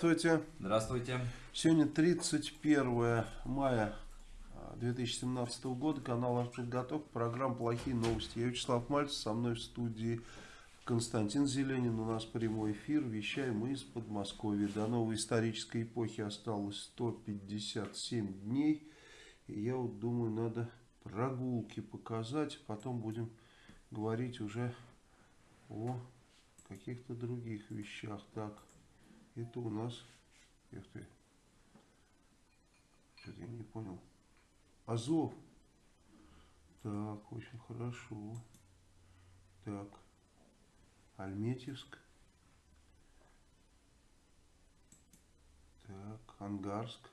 Здравствуйте. Здравствуйте. Сегодня 31 мая 2017 года. Канал Артподготовка. Программа «Плохие новости». Я Вячеслав Мальцев. Со мной в студии Константин Зеленин. У нас прямой эфир. Вещаем мы из Подмосковья. До новой исторической эпохи осталось 157 дней. И я вот думаю, надо прогулки показать. Потом будем говорить уже о каких-то других вещах. Так. Это у нас... Эх ты. Что-то я не понял. Азов. Так, очень хорошо. Так. Альметьевск. Так, Ангарск.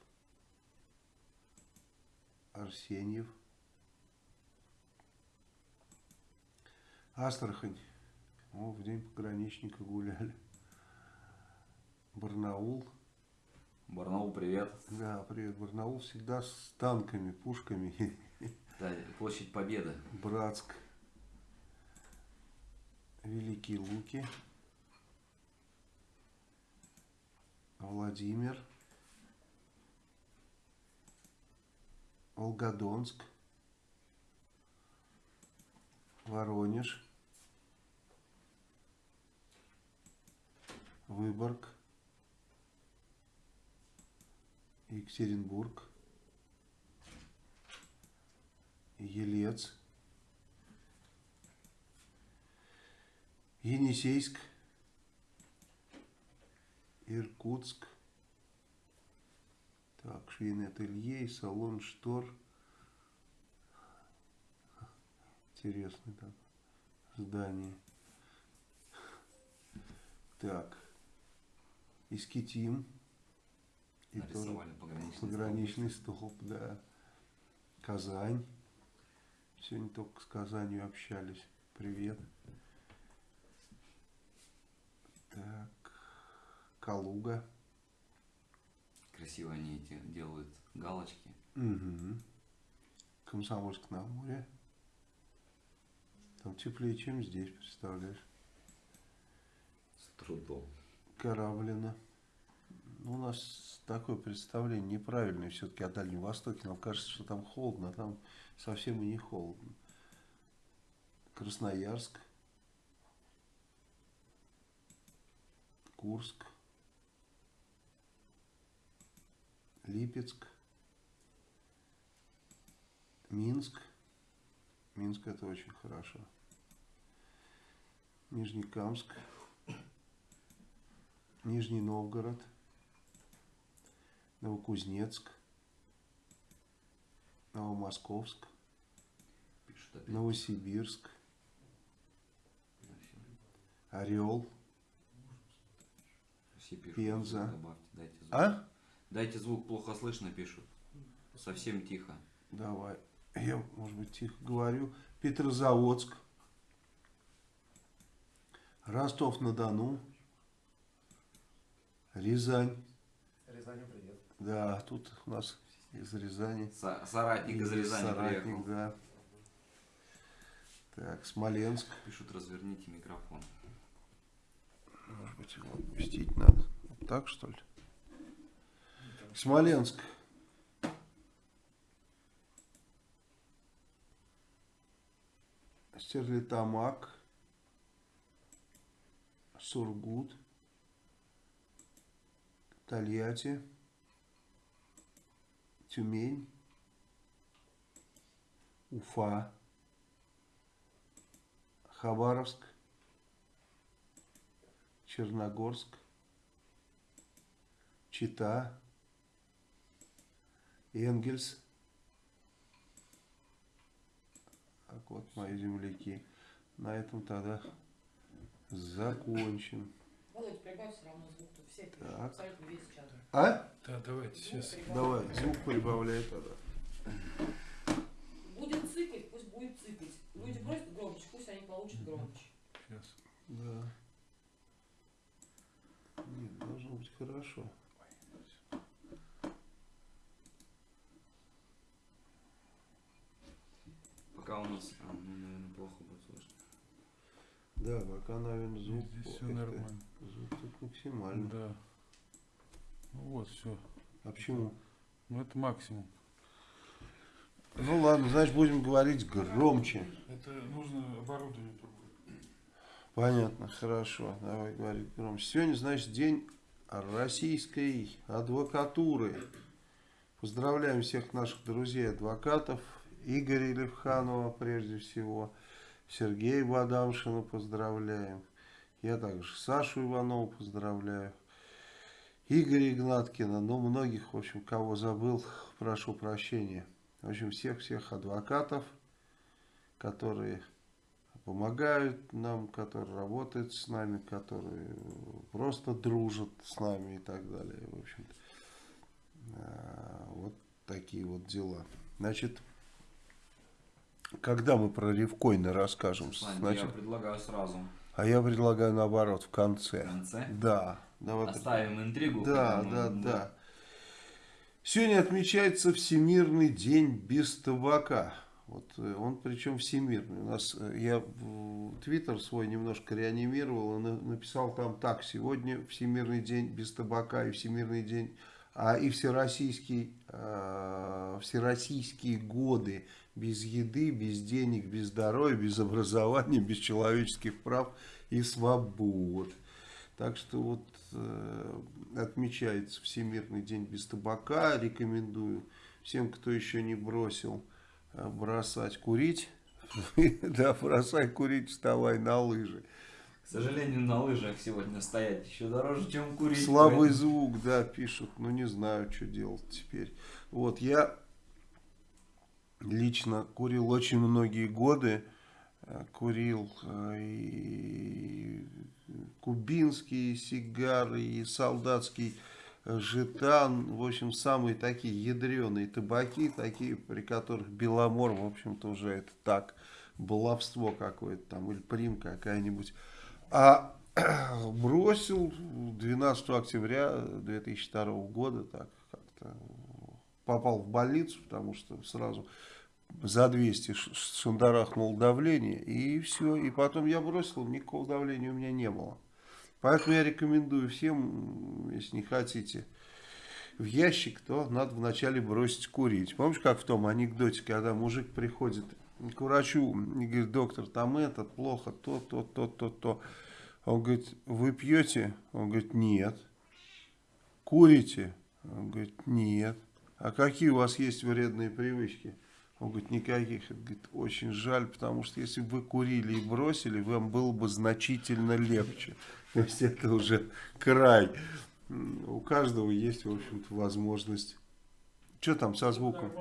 Арсеньев. Астрахань. О, в день пограничника гуляли. Барнаул. Барнаул, привет. Да, привет. Барнаул всегда с танками, пушками. Да, площадь Победы. Братск. Великие Луки. Владимир. Волгодонск. Воронеж. Выборг. Екатеринбург, Елец, Енисейск, Иркутск, так, швейное ателье и салон штор. Интересное так здание. Так, Искитим. И Нарисовали пограничный, пограничный столб. столб, да. Казань. Сегодня только с Казанью общались. Привет. Так. Калуга. Красиво они эти делают галочки. Угу. Комсомольск на море. Там теплее, чем здесь, представляешь? С трудом. Кораблино. У нас такое представление неправильное все-таки о Дальнем Востоке. Нам кажется, что там холодно, а там совсем и не холодно. Красноярск, Курск, Липецк, Минск. Минск это очень хорошо. Нижнекамск, Нижний Новгород – Новокузнецк, Новомосковск, Новосибирск, Орел, Пенза. Дайте. А? Дайте звук, плохо слышно, пишут. Совсем тихо. Давай. Я, может быть, тихо говорю. Петрозаводск, Ростов-на-Дону, Рязань. Рязань, привет. Да, тут у нас из Рязани. Соратник из Рязани Соратник, приехал. да. Так, Смоленск. Пишут, разверните микрофон. Может быть, его опустить надо. Вот так, что ли? Смоленск. Стерлитамак. Сургут. Тольятти. Тюмень, Уфа, Хабаровск, Черногорск, Чита, Энгельс. Так вот мои земляки. На этом тогда закончим. Володь, прибавь все равно звук. Все абсолютно весь чат. А? Да, давайте сейчас. Давай, звук прибавляй тогда. Будет цикать, пусть будет цикать. Люди просят громче, пусть они получат громче. Сейчас. Да. Нет, должно быть хорошо. Пока у нас, а, ну, наверное, плохо будет слышно. Да, пока, наверное, звук, Здесь все нормально. звук тут максимальный. Да. Вот, все. А почему? Ну это максимум. Ну ладно, значит будем говорить громче. Это нужно оборудование другое. Понятно, хорошо. Давай говорить громче. Сегодня, значит, день российской адвокатуры. Поздравляем всех наших друзей-адвокатов. Игоря Левханова, прежде всего. Сергея Бадамшина поздравляем. Я также Сашу Иванову поздравляю. Игоря Игнаткина, ну, многих, в общем, кого забыл, прошу прощения. В общем, всех-всех адвокатов, которые помогают нам, которые работают с нами, которые просто дружат с нами и так далее. В общем-то, а, вот такие вот дела. Значит, когда мы про Ревкоина расскажем? Значит, я предлагаю сразу а я предлагаю наоборот, в в конце. конце. Да, давай. Оставим интригу. Да, да, ну, да. Сегодня отмечается Всемирный день без табака. Вот э, он причем всемирный. У нас э, я Твиттер свой немножко реанимировал и на- написал там так: сегодня Всемирный день без табака и Всемирный день, а и всероссийский, э, всероссийские годы без еды, без денег, без здоровья, без образования, без человеческих прав и свобод. Так что вот отмечается Всемирный день без табака. Рекомендую всем, кто еще не бросил, э, бросать курить. Да, бросай курить, вставай на лыжи. К сожалению, на лыжах сегодня стоять еще дороже, чем курить. Слабый звук, да, пишут. Ну, не знаю, что делать теперь. Вот, я лично курил очень многие годы. Э, Курил э, и кубинские сигары, и солдатский э, жетан. В общем, самые такие ядреные табаки, такие, при которых Беломор, в общем-то, уже это так, баловство какое-то там, или прим какая-нибудь. А бросил 12 октября 2002 года, так как-то попал в больницу, потому что сразу за 200 ш- шандарахнул давление, и все. И потом я бросил, никакого давления у меня не было. Поэтому я рекомендую всем, если не хотите в ящик, то надо вначале бросить курить. Помнишь, как в том анекдоте, когда мужик приходит к врачу и говорит, доктор, там это плохо, то, то, то, то, то. Он говорит, вы пьете? Он говорит, нет. Курите? Он говорит, нет. А какие у вас есть вредные привычки? Он говорит, никаких. Он говорит, очень жаль, потому что если бы вы курили и бросили, вам было бы значительно легче. То есть это уже край. У каждого есть, в общем-то, возможность. Что там со звуком?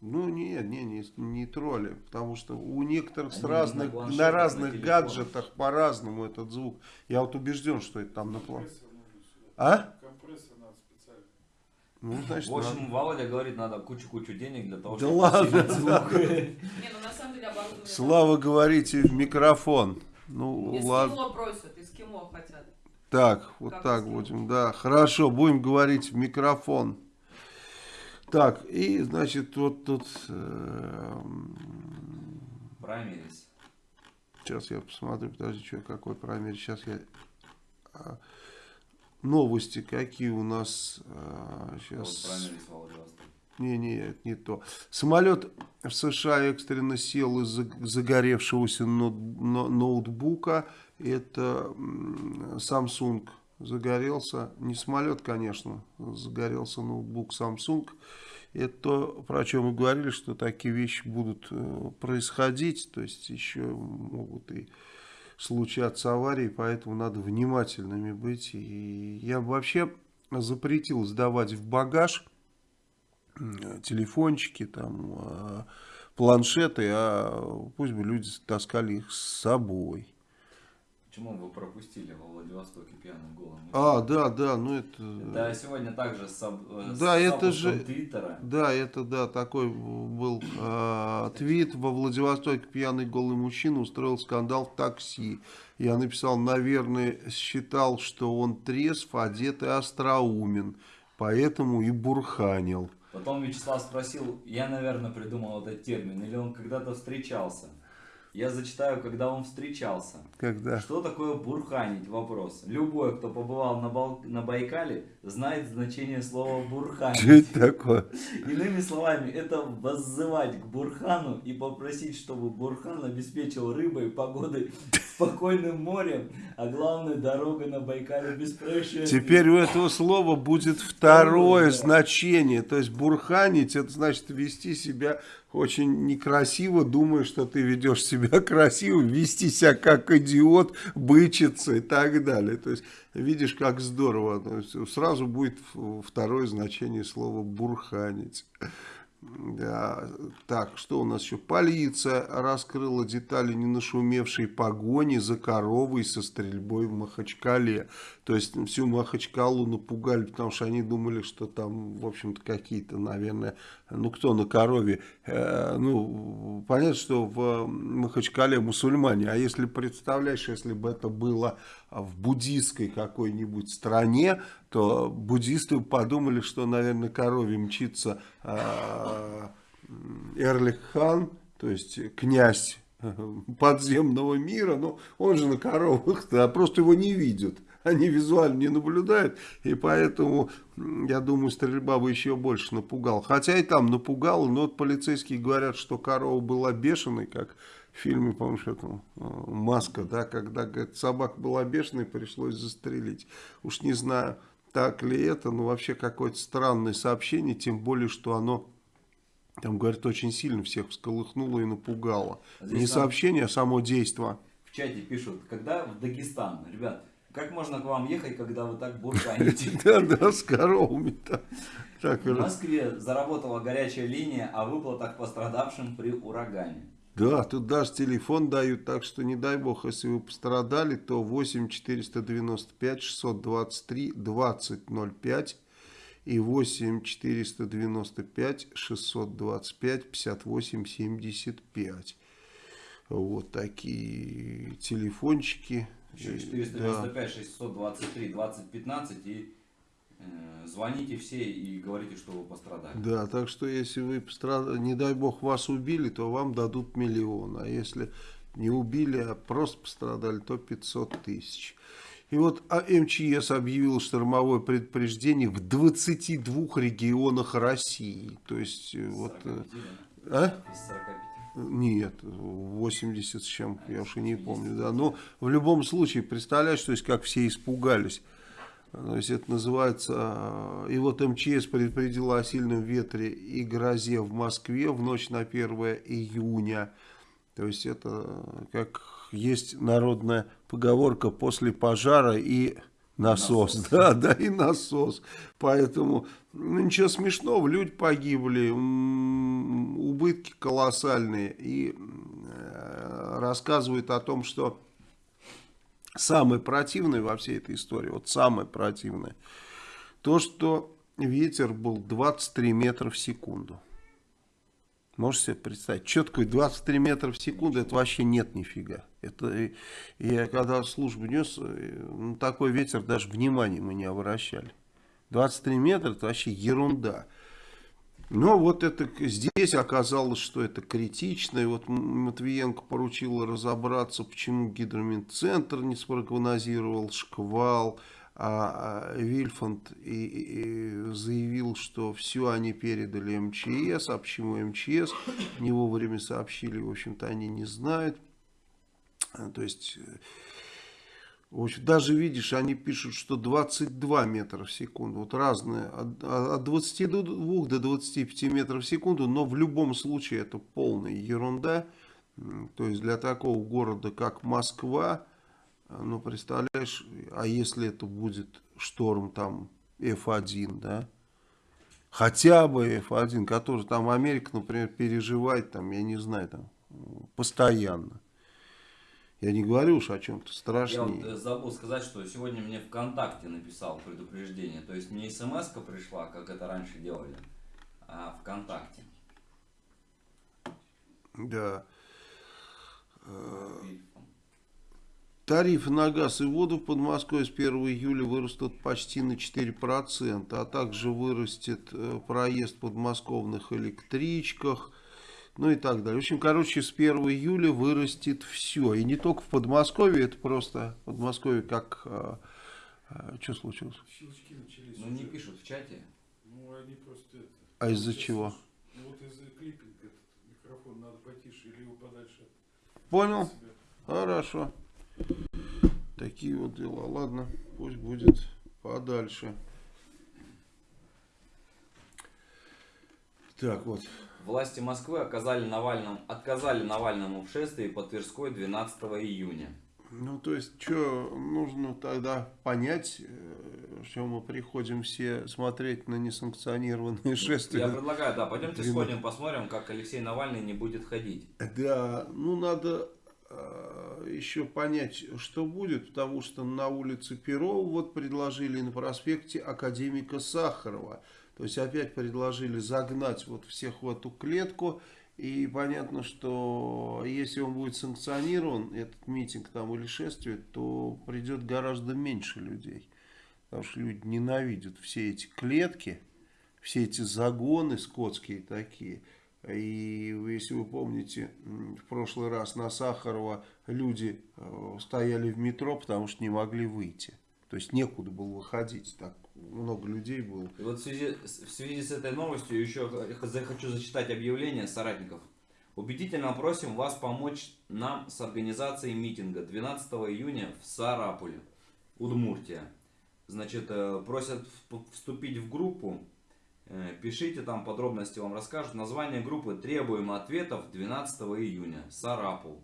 Ну, нет, не, не, не тролли, потому что у некоторых с разных, на на на разных телефонах. гаджетах по-разному этот звук. Я вот убежден, что это там на план. А? Ну, значит, В общем, надо. Володя говорит, надо кучу-кучу денег для того, Да чтобы ладно, звук. Не, ну на самом деле оборудование... Слава, говорите в микрофон. Ну, Из ладно. кимо просят, из кимо хотят. Так, вот Как так сделать? будем, да. Хорошо, будем говорить в микрофон. Так, и, значит, вот тут... Праймерис. Сейчас я посмотрю, подожди, что, какой промер. Сейчас я... Новости какие у нас а, сейчас. Не, не, это не то. Самолет в США экстренно сел из загоревшегося ноут- но- ноутбука. Это Samsung загорелся. Не самолет, конечно, загорелся ноутбук Samsung. Это то, про чем мы говорили, что такие вещи будут э, происходить. То есть еще могут и случаться аварии, поэтому надо внимательными быть. И я вообще запретил сдавать в багаж телефончики, там, а, планшеты, а пусть бы люди таскали их с собой. Почему вы пропустили во Владивостоке пьяным голым? А, да, да, ну это... Да, сегодня также с, э, с Да, это запуском же- Твиттера. Да, это, да, такой был э, твит. Во Владивостоке пьяный голый мужчина устроил скандал в такси. Я написал, наверное, считал, что он трезв, одет и остроумен. Поэтому и бурханил. Потом Вячеслав спросил, я, наверное, придумал этот термин, или он когда-то встречался. Я зачитаю, когда он встречался. Когда? Что такое бурханить? Вопрос. Любой, кто побывал на, Бал- на Байкале, знает значение слова Что бурханить. это такое? Иными словами, это воззывать к Бурхану и попросить, чтобы Бурхан обеспечил рыбой, погодой, спокойным морем, а главное дорогой на Байкале без происшествий. Теперь у этого слова будет второе значение. То есть бурханить, это значит вести себя очень некрасиво, думая, что ты ведешь себя красиво, вести себя как идиот, бычиться и так далее. То есть видишь, как здорово. Сразу будет второе значение слова бурханить. Да. Так, что у нас еще? Полиция раскрыла детали ненашумевшей погони за коровой со стрельбой в Махачкале. То есть всю Махачкалу напугали, потому что они думали, что там, в общем-то, какие-то, наверное, ну кто на корове. Э, ну, понятно, что в Махачкале мусульмане. А если представляешь, если бы это было в буддийской какой-нибудь стране, то буддисты подумали, что, наверное, корове мчится э, Эрлих хан, то есть князь э, подземного мира, но он же на коровах, а просто его не видят. Они визуально не наблюдают, и поэтому, я думаю, стрельба бы еще больше напугала. Хотя и там напугала, но вот полицейские говорят, что корова была бешеной, как в фильме, помнишь, это, э, «Маска», да, когда, говорит, собака была бешеной, пришлось застрелить. Уж не знаю, так ли это, но вообще какое-то странное сообщение, тем более, что оно, там, говорят, очень сильно всех всколыхнуло и напугало. Здесь Не нам- сообщение, а само действие. В чате пишут, когда в Дагестан, ребят, как можно к вам ехать, когда вы так бурханите? Да, да, с коровами-то. Так, В Москве заработала горячая линия о выплатах пострадавшим при урагане. Да, тут даже телефон дают, так что не дай бог, если вы пострадали, то 8 495 623 2005 и 8 495 625 58 75. Вот такие телефончики. Еще И, 495 623 2015 и звоните все и говорите, что вы пострадали. Да, так что если вы пострадали, не дай бог вас убили, то вам дадут миллион. А если не убили, а просто пострадали, то 500 тысяч. И вот а МЧС объявил штормовое предупреждение в 22 регионах России. То есть, э, вот... э, 45? А? Из 45. Нет, 80 с чем, я уж и не помню. Да. Но в любом случае, представляешь, то есть как все испугались. То есть это называется... э, И вот МЧС предупредила о сильном ветре и грозе в Москве в ночь на 1 июня. То есть это как есть народная поговорка после пожара и насос. Насос. Да, да, и насос. Поэтому ну, ничего смешного, люди погибли, убытки колоссальные. И э, рассказывают о том, что самое противное во всей этой истории, вот самое противное, то, что ветер был 23 метра в секунду. Можете себе представить? Что такое 23 метра в секунду? Это вообще нет нифига. Это, я когда службу нес, э, ну, такой ветер даже внимания мы не обращали. 23 метра это вообще ерунда. Но вот это здесь оказалось, что это критично. И вот Матвиенко поручил разобраться, почему гидромедцентр не спрогнозировал шквал. А а Вильфанд и, и- заявил, что все они передали МЧС. А почему МЧС не вовремя сообщили, в общем-то, они не знают. А, То есть... даже видишь, они пишут, что 22 метра в секунду. Вот разные, от, от 22 до 25 метров в секунду, но в любом случае это полная ерунда. То есть для такого города, как Москва, а, ну, представляешь, а если это будет шторм там F1, да? Хотя бы F1, который там Америка, например, переживает, там, я не знаю, там, постоянно. Я не говорю уж о чем-то Я вот страшнее. э, забыл сказать, что сегодня мне ВКонтакте написал предупреждение. То есть не смс пришла, как это раньше делали, а ВКонтакте. Да. И Тарифы на газ и воду в Подмосковье с 1 июля вырастут почти на 4%, а также вырастет э, проезд в подмосковных электричках, ну и так далее. В общем, короче, с 1 июля вырастет все. И не только в Подмосковье, это просто Подмосковье как... что случилось? Щелчки начались. Ну не пишут в чате. Ну они просто это. А из-за чего? Ну вот из-за клиппинг этот микрофон надо потише или его подальше Понял? Хорошо. Такие вот дела. Ладно, пусть будет подальше. Так вот. Власти Москвы оказали Навальному, отказали Навальному в шествии по Тверской 12 июня. Ну, то есть, что нужно тогда понять, э, что мы приходим все смотреть на несанкционированные шествия. Я предлагаю, да, пойдемте сходим, посмотрим, как Алексей Навальный не будет ходить. Да, ну надо э, еще понять, что будет, потому что на улице Перова вот предложили на проспекте академика Сахарова. То есть опять предложили загнать вот всех в эту клетку. И понятно, что если он будет санкционирован, этот митинг там или шествие, то придет гораздо меньше людей. Потому что люди ненавидят все эти клетки, все эти загоны скотские такие. И если вы помните, в прошлый раз на Сахарова люди э, стояли в метро, потому что не могли выйти. То есть некуда было выходить, так много людей было. И вот в связи, в связи с этой новостью еще хочу зачитать объявление соратников. Убедительно просим вас помочь нам с организацией митинга 12 июня в Сарапуле, Удмуртия. Значит, э, просят вступить в группу. Э, Пишите там подробности, вам расскажут. Название группы «Требуем ответов 12 июня. Сарапул».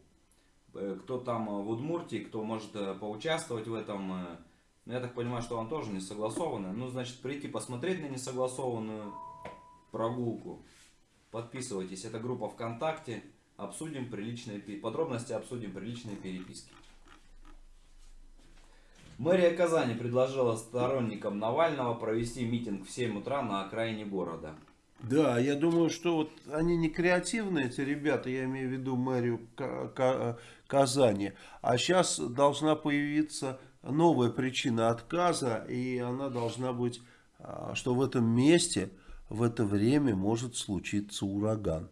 Э, Кто там в Удмуртии, кто может поучаствовать в этом, э, ну, я так понимаю, что он тоже не согласованный. Ну, значит, прийти посмотреть на несогласованную прогулку. Подписывайтесь. Это группа ВКонтакте. Обсудим приличные подробности, обсудим приличные переписки. Мэрия Казани предложила сторонникам Навального провести митинг в 7 утра на окраине города. Да, я думаю, что вот они не креативные, эти ребята, я имею в виду мэрию Ка- Ка- Казани. А сейчас должна появиться новая причина отказа, и она должна быть, а, что в этом месте в это время может случиться ураган.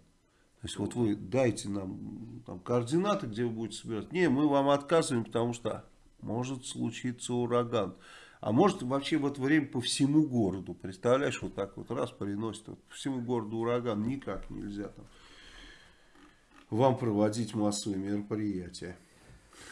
То есть вот вы дайте нам там, координаты, где вы будете собираться. Не, мы вам отказываем, потому что может случиться ураган. А может вообще в это время по всему городу, представляешь, вот так вот раз приносит, вот по всему городу ураган, никак нельзя там вам проводить массовые мероприятия.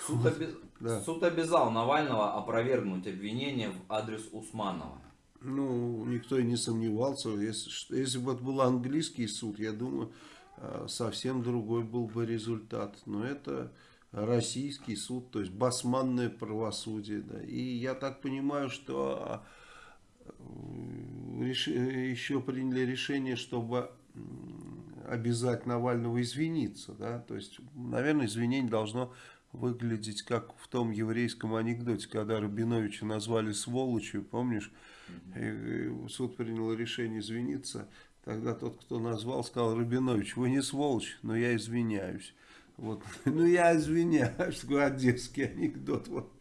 Суд, оби- Да. Суд обязал Навального опровергнуть обвинение в адрес Усманова. Ну, никто и не сомневался. Если, если бы это был английский суд, я думаю, э, совсем другой был бы результат. Но это российский суд, то есть басманное правосудие. Да. И я так понимаю, что э, реши- еще приняли решение, чтобы обязать Навального извиниться. Да? То есть, наверное, извинение должно выглядеть как в том еврейском анекдоте, когда Рабиновича назвали сволочью, помнишь? И, суд принял решение извиниться. Тогда тот, кто назвал, сказал, Рабинович, вы не сволочь, но я извиняюсь. Вот. Ну, я извиняюсь, такой одесский анекдот. Вот.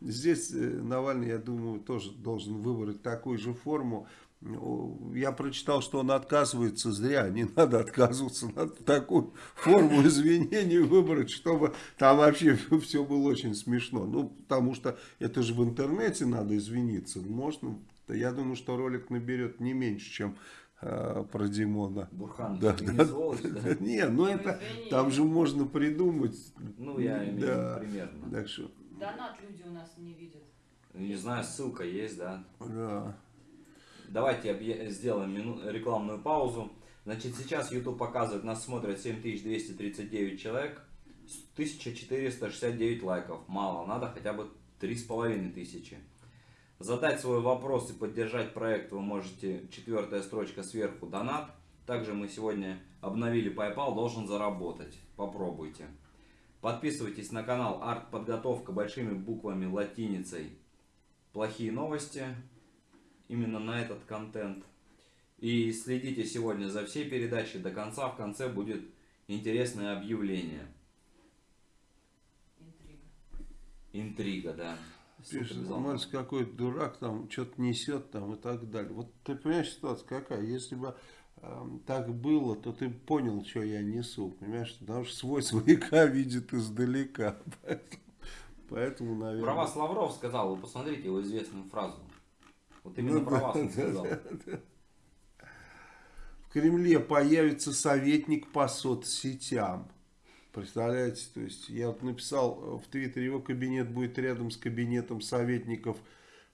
Здесь э, Навальный, я думаю, тоже должен выбрать такую же форму. Ну, Я прочитал, что он отказывается зря. Не надо отказываться. Надо такую форму извинений выбрать, чтобы там вообще все было очень смешно. Ну, потому что это же в интернете надо извиниться. Можно, я думаю, что ролик наберет не меньше, чем э, про Димона. Бурхан, Да, да, не сволочь, да? Не, ну это, извини. там же можно придумать. Ну, я имею в Да. виду примерно. Так что, Донат люди у нас не видят. Не знаю, ссылка есть, да? да. Давайте сделаем рекламную паузу. Значит, сейчас YouTube показывает, нас смотрят 7239 человек, с 1469 лайков. Мало, надо хотя бы 3500. Задать свой вопрос и поддержать проект вы можете, четвертая строчка сверху, донат. Также мы сегодня обновили PayPal, должен заработать. Попробуйте. Подписывайтесь на канал Арт-подготовка большими буквами латиницей. Плохие новости. Именно на этот контент. И следите сегодня за всей передачей до конца. В конце будет интересное объявление. Интрига. Интрига, да. Пишет, какой-то дурак, там что-то несет там и так далее. Вот ты понимаешь, ситуация какая? Если бы эм, так было, то ты понял, что я несу. Понимаешь, потому что свой свояка видит издалека. Поэтому, поэтому наверное... Про вас Лавров сказал, вы посмотрите его известную фразу. Вот именно Ну про да, вас он да, сказал. В Кремле появится советник по соцсетям. Представляете, то есть я вот написал э, в Твиттере, его кабинет будет рядом с кабинетом советников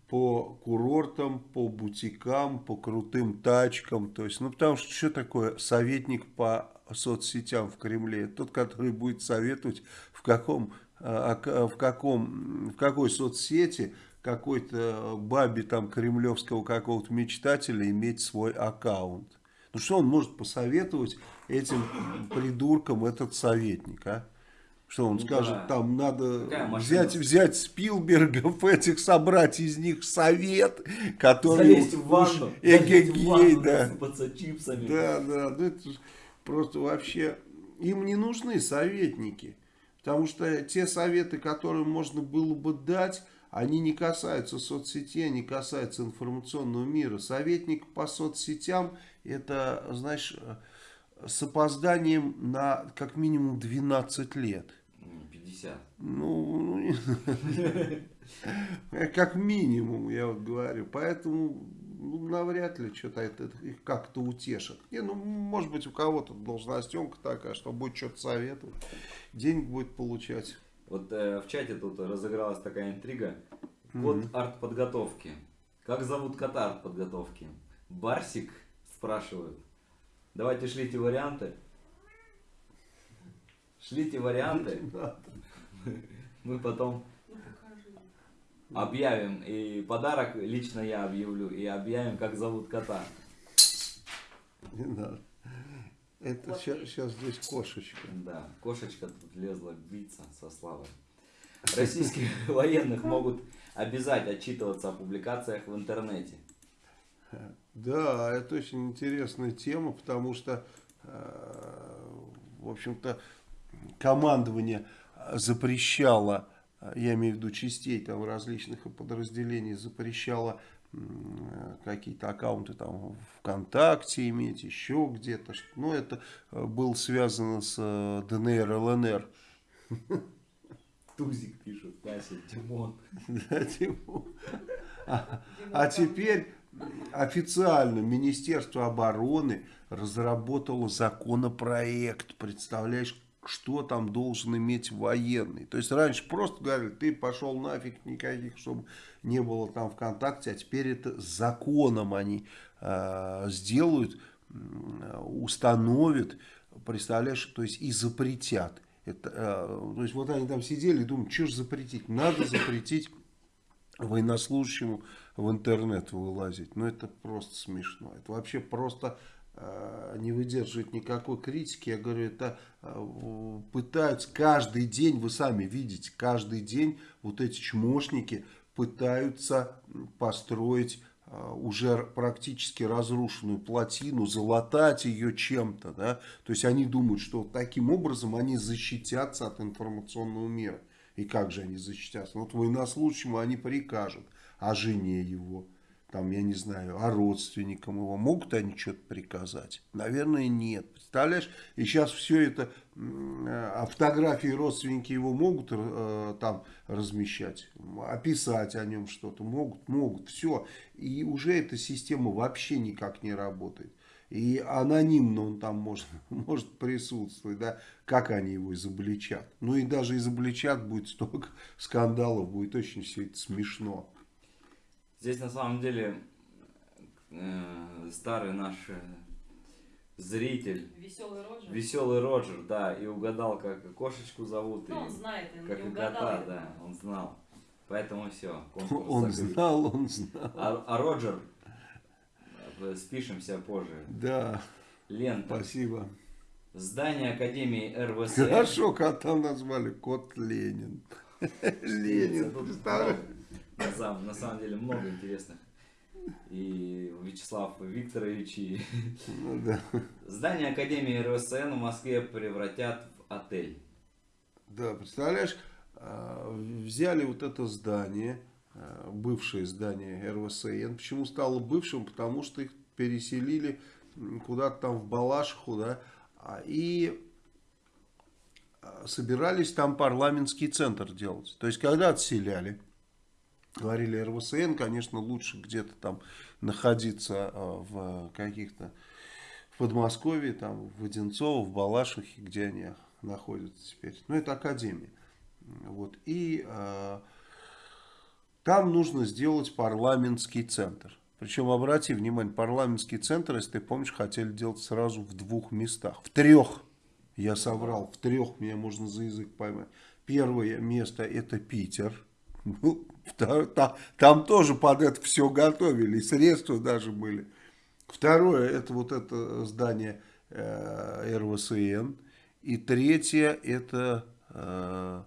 по курортам, по бутикам, по крутым тачкам. То есть, ну потому что что такое советник по соцсетям в Кремле? Тот, который будет советовать в каком, э, в каком, в какой соцсети какой-то бабе там кремлевского какого-то мечтателя иметь свой аккаунт. Ну что он может посоветовать этим придуркам этот советник, а? Что он Ну скажет, да. там надо взять, взять Спилбергов, этих собрать из них совет, который Залезть в ванну, в эгегей, ванну, да. чипсами. Да, да, ну это просто вообще, им не нужны советники, потому что те советы, которые можно было бы дать, они не касаются соцсетей, они касаются информационного мира. Советник по соцсетям, это, знаешь, с опозданием на как минимум 12 лет. М, 50. Ну, ну, не- как минимум, я вот говорю. Поэтому ну, навряд ли что-то это их как-то утешит. Не, ну, может быть, у кого-то должностенка такая, что будет что-то советовать, денег будет получать. Вот э, в чате тут разыгралась такая интрига. Код арт-подготовки. Как зовут кота арт-подготовки? Барсик? Спрашивают. Давайте шлите варианты. Шлите варианты. Мы потом объявим. И подарок лично я объявлю. И объявим, как зовут кота. Не надо. Это сейчас, здесь кошечка. Да, кошечка тут лезла биться со славой. Российских военных могут обязать отчитываться о публикациях в интернете. Да, это очень интересная тема, потому что, э, в общем-то, командование запрещало, э, я имею в виду частей там различных подразделений, запрещало какие-то аккаунты там ВКонтакте иметь, еще где-то. Ну, это э, было связано с э, ДНР, ЛНР. Тузик пишет, Вася, Тимон. Да, Тимур. А, а теперь официально Министерство обороны разработало законопроект. Представляешь, что там должен иметь военный. То есть раньше просто говорили, ты пошел нафиг, никаких, чтобы не было там ВКонтакте. А теперь это законом они э, сделают, установят, представляешь, то есть и запретят. Это, э, то есть вот они там сидели и думают, что же запретить? Надо запретить военнослужащему в интернет вылазить. Ну, это просто смешно. Это вообще просто э, не выдерживает никакой критики. Я говорю, это э, пытаются каждый день, вы сами видите, каждый день вот эти чмошники пытаются построить э, уже практически разрушенную плотину, залатать ее чем-то. Да? То есть они думают, что таким образом они защитятся от информационного мира. И как же они защитятся? Вот военнослужащему они прикажут, а жене его, там, я не знаю, а родственникам его. Могут они что-то приказать? Наверное, нет. Представляешь? И сейчас все это, м, а фотографии родственники его могут э, там размещать, описать о нем что-то. Могут, могут, все. И уже эта система вообще никак не работает. И анонимно он там может, может присутствовать, да, как они его изобличат. Ну и даже изобличат будет столько скандалов, будет очень все это смешно. Здесь на самом деле э, старый наш э, зритель, Веселый Роджер. веселый Роджер, да, и угадал, как кошечку зовут, Ну, он и знает, он как не и угадал. кота, я да, он знал. Поэтому все, Он знал, он знал. А, а Роджер, э, спишемся позже. Да, Лента. спасибо. Здание Академии РВСН. Хорошо, кота назвали кот Ленин. Ленин, представляешь? На самом, на самом деле много интересных. И Вячеслав Викторович, и Ну да. здание Академии РВСН в Москве превратят в отель. Да, представляешь, а, взяли вот это здание, а, бывшее здание РВСН. Почему стало бывшим? Потому что их переселили куда-то там в Балашиху, да, а, и собирались там парламентский центр делать. То есть, когда отселяли, говорили РВСН, конечно, лучше где-то там находиться а, в каких-то в Подмосковье, там, в Одинцово, в Балашихе, где они находятся теперь. Ну, это академия. Вот. И э, там нужно сделать парламентский центр. Причем, обрати внимание, парламентский центр, если ты помнишь, хотели делать сразу в двух местах. В трех. Я соврал. В трех меня можно за язык поймать. Первое место это Питер. Ну, там тоже под это все готовили. И средства даже были. Второе, это вот это здание э, РВСН. И третье, это э,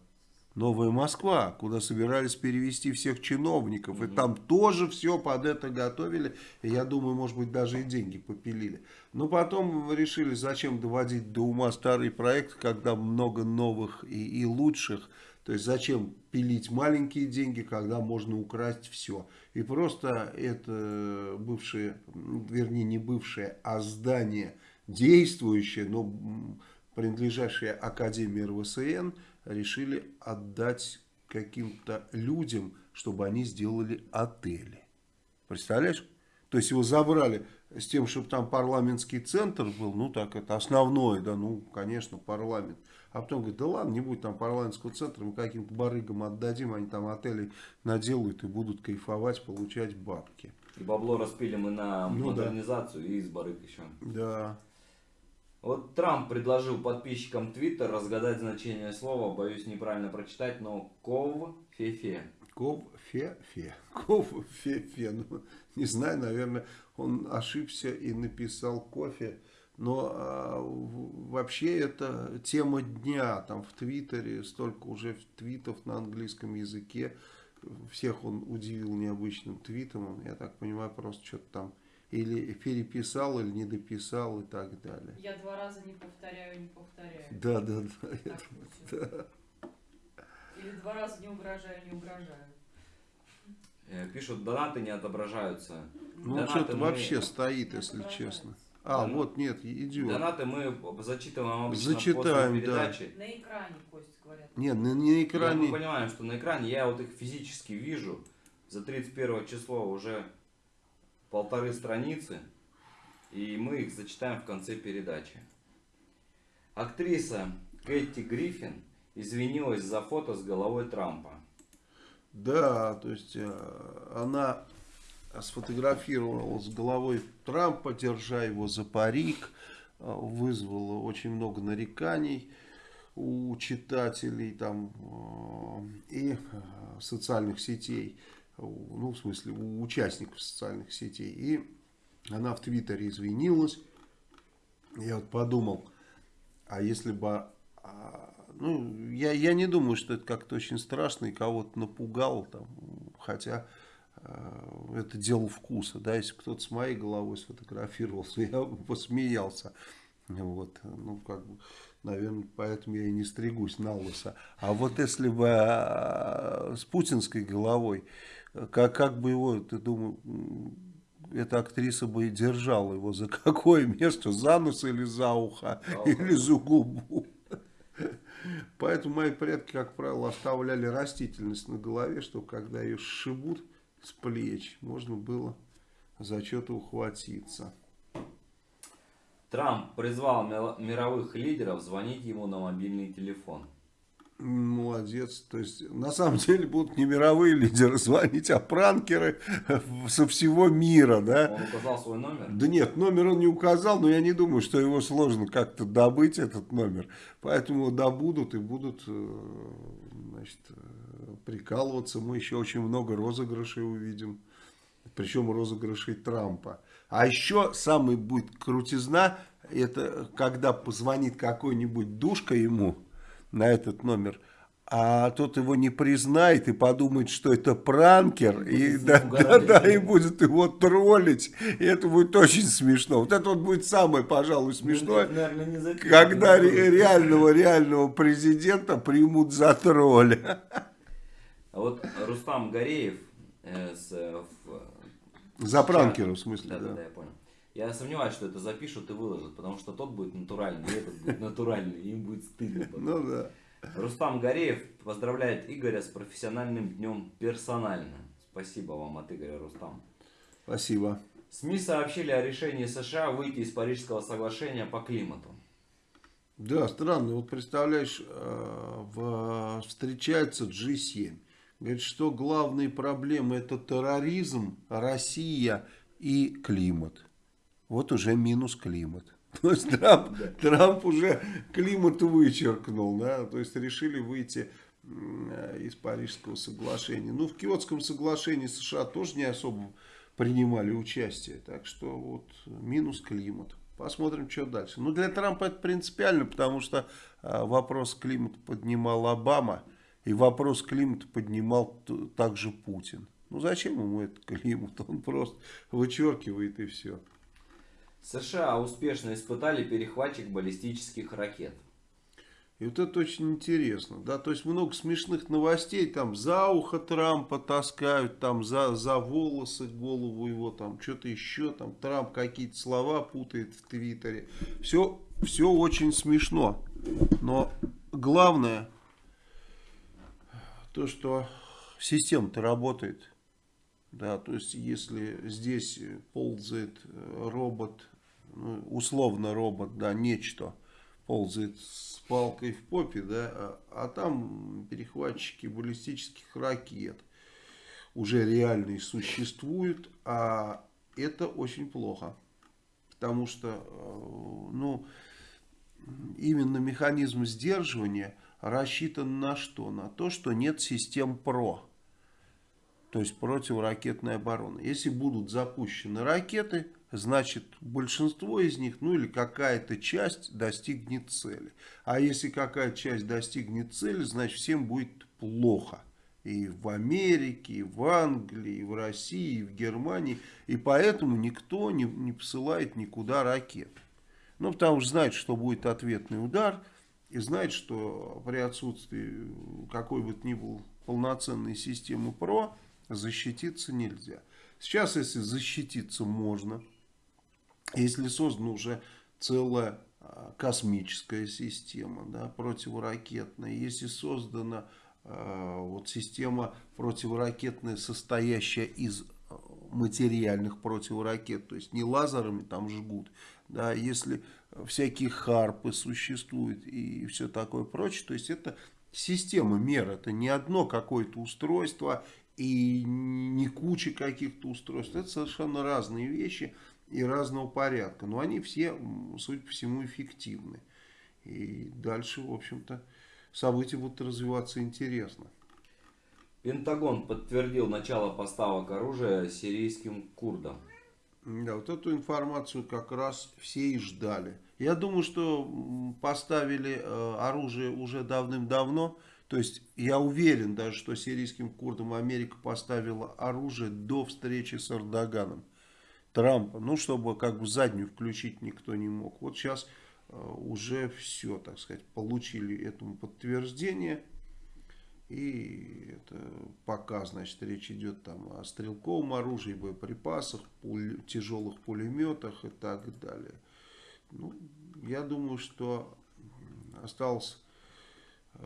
Новая Москва, куда собирались перевести всех чиновников. И там тоже все под это готовили. И я думаю, может быть, даже и деньги попилили. Но потом решили, зачем доводить до ума старый проект, когда много новых и, и лучших. То есть зачем пилить маленькие деньги, когда можно украсть все. И просто это бывшее, вернее не бывшее, а здание действующее, но принадлежащее Академии РВСН, решили отдать каким-то людям, чтобы они сделали отели. Представляешь? То есть его забрали с тем, чтобы там парламентский центр был, ну так это основное, да, ну конечно парламент. А потом говорит, да ладно, не будет там парламентского центра, мы каким-то барыгам отдадим, они там отели наделают и будут кайфовать, получать бабки. И бабло распили мы на Ну да. модернизацию и из барыг еще. Да, Вот Трамп предложил подписчикам Твиттер разгадать значение слова, боюсь неправильно прочитать, но ков-фе-фе. Ков-фе-фе. Ков-фе-фе. Ну, не знаю, наверное, он ошибся и написал кофе. Но а, вообще это тема дня. Там в Твиттере столько уже твитов на английском языке. Всех он удивил необычным твитом. Он, Я так понимаю, просто что-то там или переписал, или не дописал и так далее. Я два раза не повторяю, не повторяю. Да, да, да. Так шутит. Или два раза не угрожаю, не угрожаю. Э, Пишут, донаты не отображаются. Ну, что-то мы- вообще стоит, Не если честно. А, Да, вот, нет, идет. Донаты мы зачитываем обычно Зачитаем, после да. передачи. На экране, Костя, говорят. Нет, на, на экране... мы понимаем, что на экране я вот их физически вижу. За 31 число уже полторы страницы. И мы их зачитаем в конце передачи. Актриса Кэти Гриффин извинилась за фото с головой Трампа. Да, то есть э, она сфотографировала с головой Трампа, держа его за парик, э, вызвала очень много нареканий у читателей там э, и э, социальных сетей, ну в смысле у участников социальных сетей. И она в Твиттере извинилась. Я вот подумал, а если бы... а, Ну, я, я не думаю, что это как-то очень страшно и кого-то напугало. Там, хотя это дело вкуса. Да, если кто-то с моей головой сфотографировался, я посмеялся. Вот, ну, как бы, наверное, поэтому я и не стригусь на лысо. А вот если бы э, с путинской головой, э, как, как бы его, ты думаю, эта актриса бы и держала его за какое место? За нос или за ухо? За ухо. Или за губу? Поэтому мои предки, как правило, оставляли растительность на голове, чтобы когда ее сшибут с плеч, можно было за что-то ухватиться. Трамп призвал мировых лидеров звонить ему на мобильный телефон. Молодец. То есть, на самом деле, будут не мировые лидеры звонить, а пранкеры со всего мира, да? Он указал свой номер. Да нет, номер он не указал, но я не думаю, что его сложно как-то добыть, этот номер. Поэтому добудут и будут э, значит, э, прикалываться. Мы еще очень много розыгрышей увидим. Причем розыгрышей Трампа. А еще самый будет крутизна, это когда позвонит какой-нибудь душка ему на этот номер, а тот его не признает и подумает, что это пранкер, и, да, да, да, и будет его троллить. И это будет очень смешно. Вот это вот будет самое, пожалуй, смешное, Ну, не запишем. когда ре- реального, реального президента примут за тролля. А вот Рустам Гореев э, с, э, в- За пранкера, в смысле, да, да, да. да, я понял. Я сомневаюсь, что это запишут и выложат, потому что тот будет натуральный, и этот будет натуральный, и им будет стыдно. потом. Ну да. Рустам Гореев поздравляет Игоря с профессиональным днем персонально. Спасибо вам от Игоря Рустам. Спасибо. СМИ сообщили о решении США выйти из Парижского соглашения по климату. Да, странно. Вот представляешь, э, встречается G7. Говорит, что главные проблемы это терроризм, Россия и климат. Вот уже минус климат. То есть Трамп, Трамп уже климат вычеркнул, да, то есть решили выйти из Парижского соглашения. Ну, в Киотском соглашении США тоже не особо принимали участие, так что вот минус климат. Посмотрим, что дальше. Ну, для Трампа это принципиально, потому что а, вопрос климата поднимал Обама, и вопрос климата поднимал также Путин. Ну, зачем ему этот климат? Он просто вычеркивает и все. США успешно испытали перехватчик баллистических ракет. И вот это очень интересно, да, то есть много смешных новостей, там за ухо Трампа таскают, там за, за волосы голову его, там что-то еще, там Трамп какие-то слова путает в Твиттере. Все, все очень смешно, но главное, то, что система-то работает. Да, то есть, если здесь ползает э, робот, условно робот, да, нечто, ползает с палкой в попе, да, а, а там перехватчики баллистических ракет уже реальные существуют, а это очень плохо. Потому что, э, ну, именно механизм сдерживания рассчитан на что? На то, что нет систем ПРО. То есть противоракетной обороны. Если будут запущены ракеты, значит большинство из них, ну или какая-то часть достигнет цели. А если какая-то часть достигнет цели, значит всем будет плохо. И в Америке, и в Англии, и в России, и в Германии. И поэтому никто не, не посылает никуда ракет. Ну, потому что знает, что будет ответный удар. И знает, что при отсутствии какой бы то ни было полноценной системы ПРО, защититься нельзя. Сейчас, если защититься можно, если создана уже целая а, космическая система, да, противоракетная, если создана а, вот система противоракетная, состоящая из а, материальных противоракет, то есть не лазерами там жгут, да, если всякие харпы существуют и все такое прочее, то есть это система мер, это не одно какое-то устройство и не куча каких-то устройств. Это совершенно разные вещи и разного порядка. Но они все, судя по всему, эффективны. И дальше, в общем-то, события будут развиваться интересно. Пентагон подтвердил начало поставок оружия сирийским курдам. Да, вот эту информацию как раз все и ждали. Я думаю, что поставили э, оружие уже давным-давно. То есть я уверен даже, что сирийским курдам Америка поставила оружие до встречи с Эрдоганом. Трампа. Ну, чтобы как бы заднюю включить никто не мог. Вот сейчас э, уже все, так сказать, получили этому подтверждение. И это пока, значит, речь идет там о стрелковом оружии, боеприпасах, пуль- тяжелых пулеметах и так далее. Ну, я думаю, что осталось э,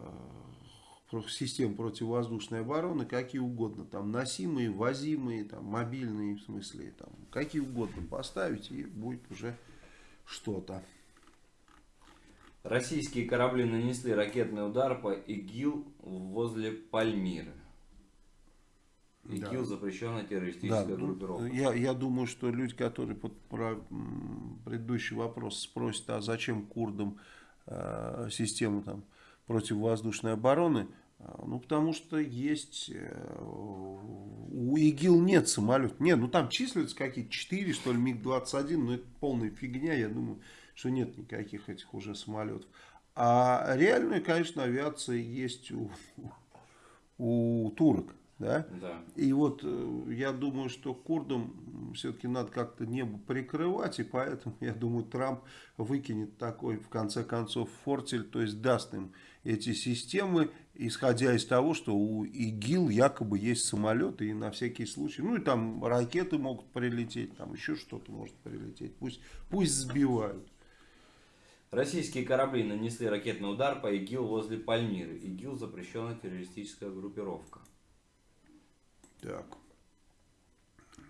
систем противовоздушной обороны какие угодно, там носимые, возимые, там мобильные, в смысле, там какие угодно поставить и будет уже что-то. Российские корабли нанесли ракетный удар по ИГИЛ возле Пальмиры. ИГИЛ Да. запрещенная Да, террористическая ну, группировка. я, я думаю, что люди, которые под про, предыдущий вопрос спросят, а зачем курдам э, систему там, противовоздушной обороны, ну, потому что есть, э, у ИГИЛ нет самолетов. Нет, ну там числятся какие-то 4, что ли, МиГ-21, но это полная фигня, я думаю, что нет никаких этих уже самолетов. А реальная, конечно, авиация есть у, у турок. Да? Да. И вот э, я думаю, что курдам все-таки надо как-то небо прикрывать, и поэтому, я думаю, Трамп выкинет такой, в конце концов, фортель, то есть даст им эти системы, исходя из того, что у ИГИЛ якобы есть самолеты, и на всякий случай, ну и там ракеты могут прилететь, там еще что-то может прилететь, пусть, пусть сбивают. Российские корабли нанесли ракетный удар по ИГИЛ возле Пальмиры. ИГИЛ запрещенная террористическая группировка. Так.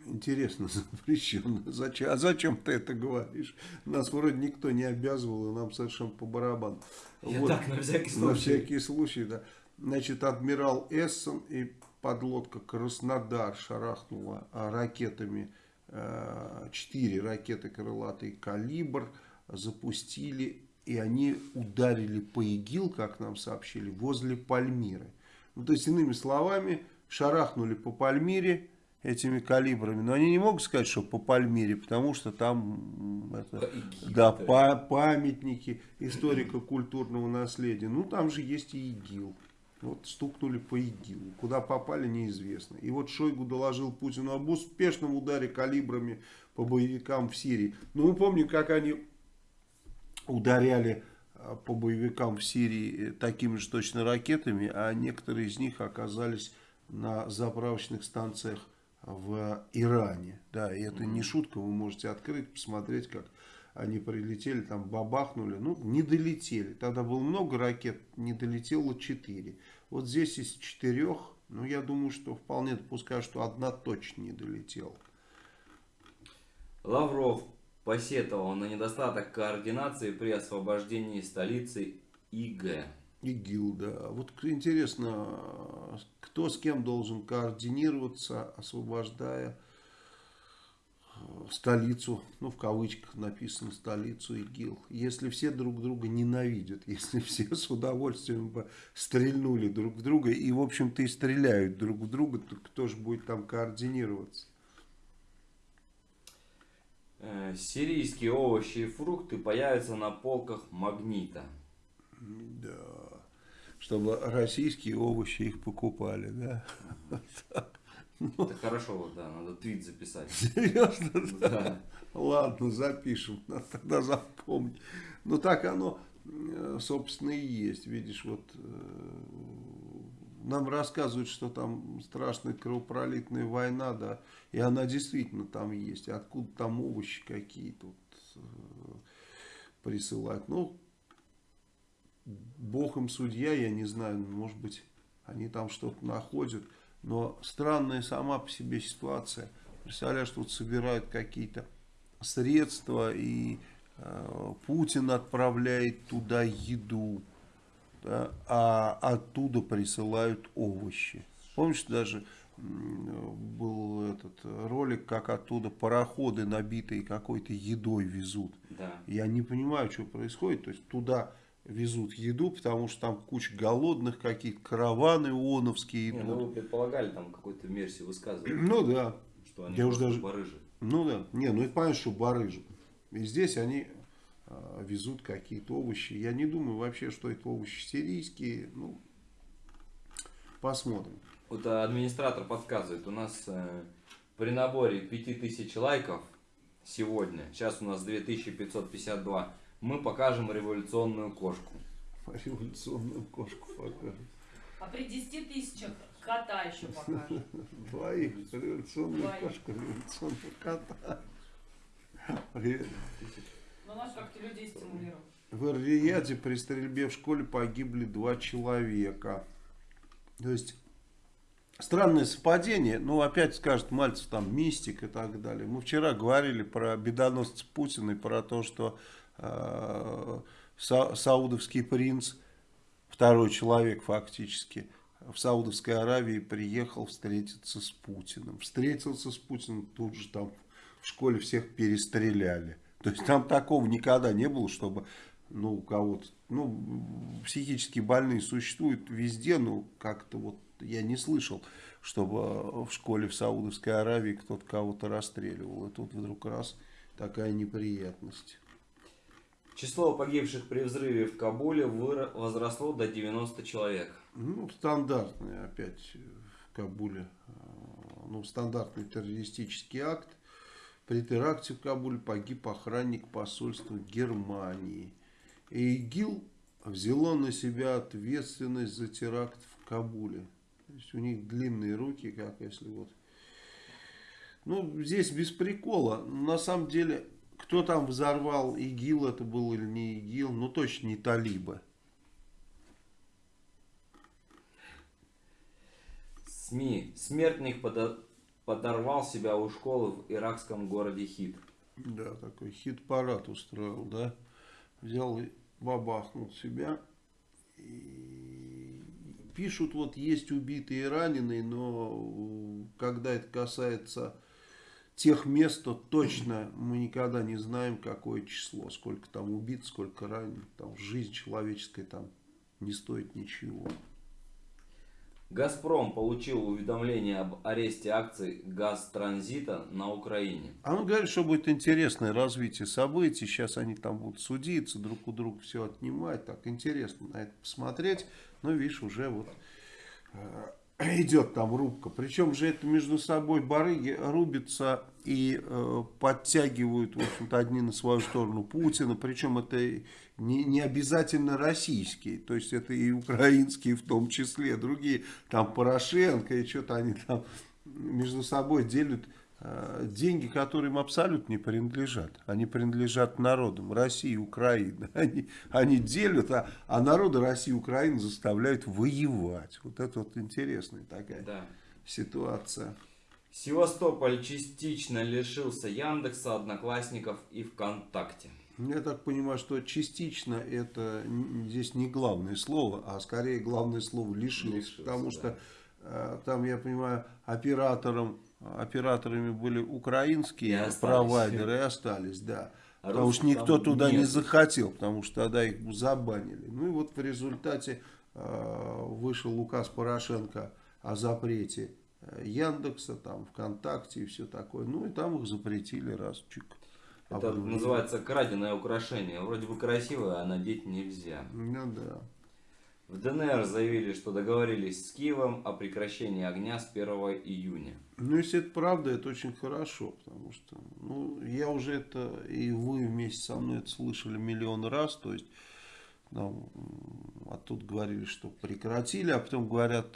Интересно, запрещено. Зачем? А зачем ты это говоришь? Нас вроде никто не обязывал, и нам совершенно по барабану. Я так, на всякий На случай. всякий случай, да. Значит, адмирал Эссон и подлодка Краснодар шарахнула а, ракетами, э, четыре ракеты крылатый калибр запустили, и они ударили по ИГИЛ, как нам сообщили, возле Пальмиры. Ну, то есть, иными словами, шарахнули по Пальмире этими калибрами, но они не могут сказать, что по Пальмире, потому что там это, да, памятники историко-культурного наследия. Ну, там же есть и ИГИЛ. Вот стукнули по ИГИЛу. Куда попали, неизвестно. И вот Шойгу доложил Путину об успешном ударе калибрами по боевикам в Сирии. Ну, мы помним, как они ударяли а, по боевикам в Сирии э, такими же точно ракетами, а некоторые из них оказались на заправочных станциях в Иране. Да, и это не шутка, вы можете открыть, посмотреть, как они прилетели, там бабахнули, ну, не долетели. Тогда было много ракет, не долетело 4. Вот здесь из четырех, ну, я думаю, что вполне допускаю, что одна точно не долетела. Лавров посетовал на недостаток координации при освобождении столицы ИГ. ИГИЛ, да. Вот интересно, кто с кем должен координироваться, освобождая столицу, ну в кавычках написано столицу ИГИЛ. Если все друг друга ненавидят, если все с удовольствием бы стрельнули друг в друга и в общем-то и стреляют друг в друга, то кто же будет там координироваться? Э, Сирийские овощи и фрукты появятся на полках магнита. Да. Чтобы российские овощи их покупали, да? Это хорошо, вот, да, надо твит записать. Серьезно? Да. Ладно, запишем, надо тогда запомнить. Ну так оно, э, собственно, и есть. Видишь, вот э, нам рассказывают, что там страшная кровопролитная война, да, и она действительно там есть. Откуда там овощи какие-то вот, э, присылать. Ну, Бог им судья, я не знаю, может быть, они там что-то находят. Но странная сама по себе ситуация. Представляешь, тут собирают какие-то средства, и э, Путин отправляет туда еду, да, а оттуда присылают овощи. Помнишь, даже был этот ролик, как оттуда пароходы, набитые какой-то едой, везут. Да. Я не понимаю, что происходит. То есть туда везут еду, потому что там куча голодных какие-то, караваны ООНовские Не, идут. ну вы предполагали там какую-то версию высказывали, Ну да. что они Я уж просто даже- барыжи. Ну да, не, ну это понятно, что барыжи. И здесь они а, везут какие-то овощи. Я не думаю вообще, что это овощи сирийские. Ну, посмотрим. Вот а, администратор подсказывает, у нас э, при наборе 5000 лайков сегодня, сейчас у нас 2552, мы покажем революционную кошку. Революционную кошку покажем. А при 10 тысячах кота еще покажет. Двоих. Революционную Двоих. кошку, революционного кота. Ну, надо как-то людей стимулировать. В Эр-Рияде при стрельбе в школе погибли два человека. То есть, странное совпадение. Ну, опять скажет Мальцев, там, мистик и так далее. Мы вчера говорили про бедоносца Путина и про то, что са- саудовский принц, второй человек фактически, в Саудовской Аравии приехал встретиться с Путиным. Встретился с Путиным, тут же там в школе всех перестреляли. То есть там такого никогда не было, чтобы ну, у кого-то, ну, психически больные существуют везде, но как-то вот я не слышал, чтобы в школе в Саудовской Аравии кто-то кого-то расстреливал. И тут вдруг раз такая неприятность. Число погибших при взрыве в Кабуле возросло до 90 человек. Ну, стандартный опять в Кабуле, э, ну, стандартный террористический акт. При теракте в Кабуле погиб охранник посольства Германии. И ИГИЛ взяло на себя ответственность за теракт в Кабуле. То есть у них длинные руки, как если вот... Ну, здесь без прикола. На самом деле, кто там взорвал ИГИЛ, это был или не ИГИЛ, ну точно не талибы. СМИ. Смертник подо- подорвал себя у школы в иракском городе Хит. Да, такой хит-парад устроил, да. Взял и бабахнул себя. И пишут, вот есть убитые и раненые, но когда это касается тех мест, то точно мы никогда не знаем, какое число. Сколько там убит, сколько раненых. Там жизнь человеческая там не стоит ничего. Газпром получил уведомление об аресте акций Газтранзита на Украине. А он говорит, что будет интересное развитие событий. Сейчас они там будут судиться, друг у друга все отнимать. Так интересно на это посмотреть. Но видишь, уже вот э, идет там рубка. Причем же это между собой барыги рубятся и э, подтягивают, в общем-то, одни на свою сторону Путина. Причем это не, не обязательно российские. То есть это и украинские в том числе. Другие, там Порошенко и что-то они там между собой делят деньги, которые им абсолютно не принадлежат. Они принадлежат народам России и Украины. Они, они делят, а, а народы России и Украины заставляют воевать. Вот это вот интересная такая Да. ситуация. Севастополь частично лишился Яндекса, Одноклассников и ВКонтакте. Я так понимаю, что частично это здесь не главное слово, а скорее главное слово лишился. Лишился, потому да. что э, там, я понимаю, оператором, операторами были И украинские остались. провайдеры и остались, да. А потому что никто туда не нет. захотел, потому что тогда их забанили. Ну и вот в результате э, вышел указ Порошенко о запрете э, Яндекса, там, ВКонтакте и все такое. Ну и там их запретили раз, чик. Это Обнулили. называется краденое украшение. Вроде бы красивое, а надеть нельзя. Ну да. В ДНР заявили, что договорились с Киевом о прекращении огня с 1 июня. Ну, если это правда, это очень хорошо, потому что, ну, я уже это, и вы вместе со мной это слышали миллион раз, то есть, нам, м, а тут говорили, что прекратили, а потом говорят,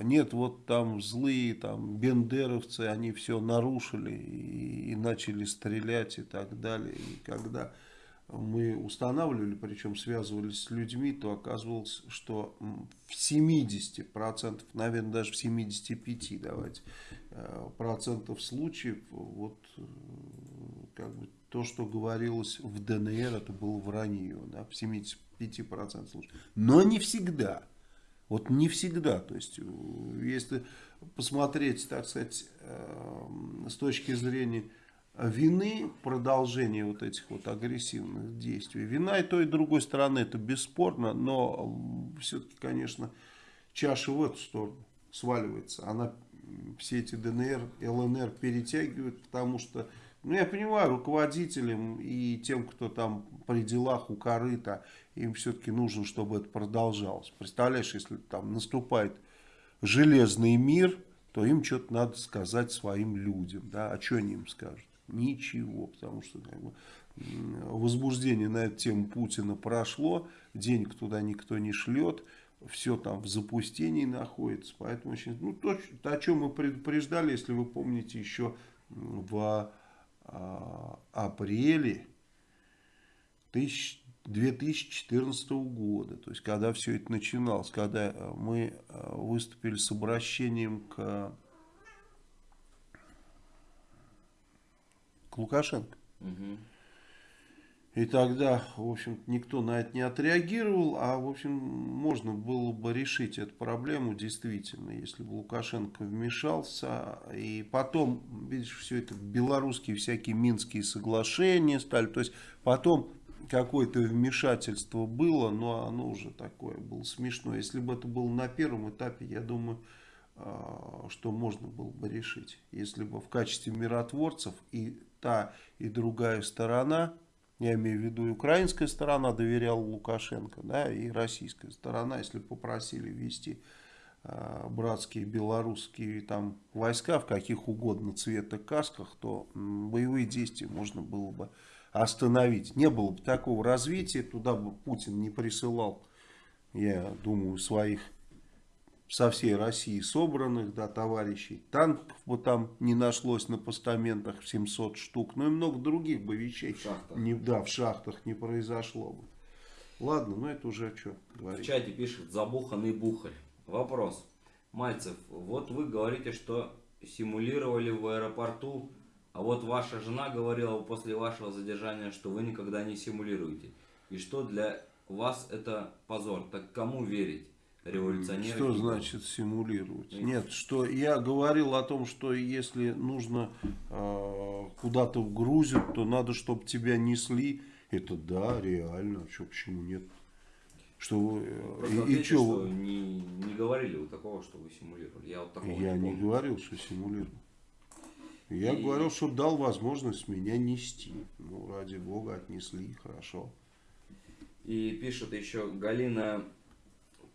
нет, вот там злые, там, бендеровцы, они все нарушили и, и начали стрелять и так далее, и когда мы устанавливали, причем связывались с людьми, то оказывалось, что в 70%, наверное, даже в 75% давайте, процентов случаев вот э, как бы то, что говорилось в ДНР, это было вранье, да, в 75% случаев. Но не всегда. Вот не всегда. То есть, э, если посмотреть, так сказать, э, с точки зрения вины, продолжения вот этих вот агрессивных действий. Вина и той, и другой стороны, это бесспорно, но все-таки, конечно, чаша в эту сторону сваливается. Она все эти ДНР, ЛНР перетягивает, потому что, ну, я понимаю, руководителям и тем, кто там при делах у корыта, им все-таки нужно, чтобы это продолжалось. Представляешь, если там наступает железный мир, то им что-то надо сказать своим людям. Да? А что они им скажут? Ничего, потому что как бы, возбуждение на эту тему Путина прошло, денег туда никто не шлет, все там в запустении находится. Поэтому очень, ну, то, о чем мы предупреждали, если вы помните, еще в а, апреле тысяч- 2014 года, то есть когда все это начиналось, когда э, мы э, выступили с обращением к, к Лукашенко. Мгм. И тогда, в общем, никто на это не отреагировал, а, в общем, можно было бы решить эту проблему действительно, если бы Лукашенко вмешался. И потом, видишь, все это белорусские всякие минские соглашения стали. То есть, потом какое-то вмешательство было, но оно уже такое было смешно. Если бы это было на первом этапе, я думаю, а, что можно было бы решить. Если бы в качестве миротворцев и та, и другая сторона, Я имею в виду и украинская сторона доверяла Лукашенко, да, и российская сторона, если попросили ввести э, братские белорусские там войска в каких угодно цвета касках, то м, боевые действия можно было бы остановить. Не было бы такого развития, туда бы Путин не присылал, я думаю, своих со всей России собранных, да, товарищей. Танков бы там не нашлось на постаментах в 700 штук, ну и много других бы вещей. В шахтах. Не, да, в шахтах не произошло бы. Ладно, ну это уже что В говорить. чате пишет забуханный бухарь. Вопрос. Мальцев, вот вы говорите, что симулировали в аэропорту, а вот ваша жена говорила после вашего задержания, что вы никогда не симулируете. И что для вас это позор. Так кому верить? Революционеры? Что значит симулировать? Нет. Нет, что я говорил о том, что если нужно э, куда-то грузят, то надо, чтобы тебя несли. Это да, реально. Что, почему нет? Что вы, э, Просто и, и ответьте, чё что вы- не, не говорили вы такого, что вы симулировали. Я вот такого Я не не говорил, что симулирую. Я И- говорил, что дал возможность меня нести. Ну, ради бога, отнесли, хорошо. И пишет еще Галина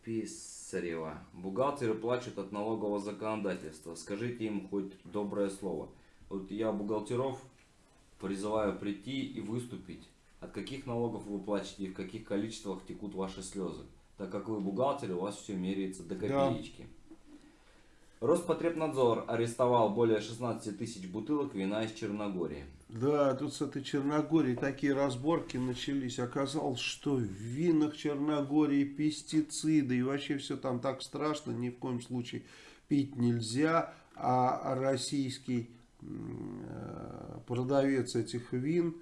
Писарева. Бухгалтеры плачут от налогового законодательства. Скажите им хоть доброе слово. Вот я бухгалтеров призываю прийти и выступить. От каких налогов вы платите и в каких количествах текут ваши слезы. Так как вы бухгалтеры, у вас все меряется до Да. копеечки. Роспотребнадзор арестовал более 16 тысяч бутылок вина из Черногории. Да, тут с этой Черногорией такие разборки начались. Оказалось, что в винах Черногории пестициды. И вообще все там так страшно. Ни в коем случае пить нельзя. А российский э, продавец этих вин,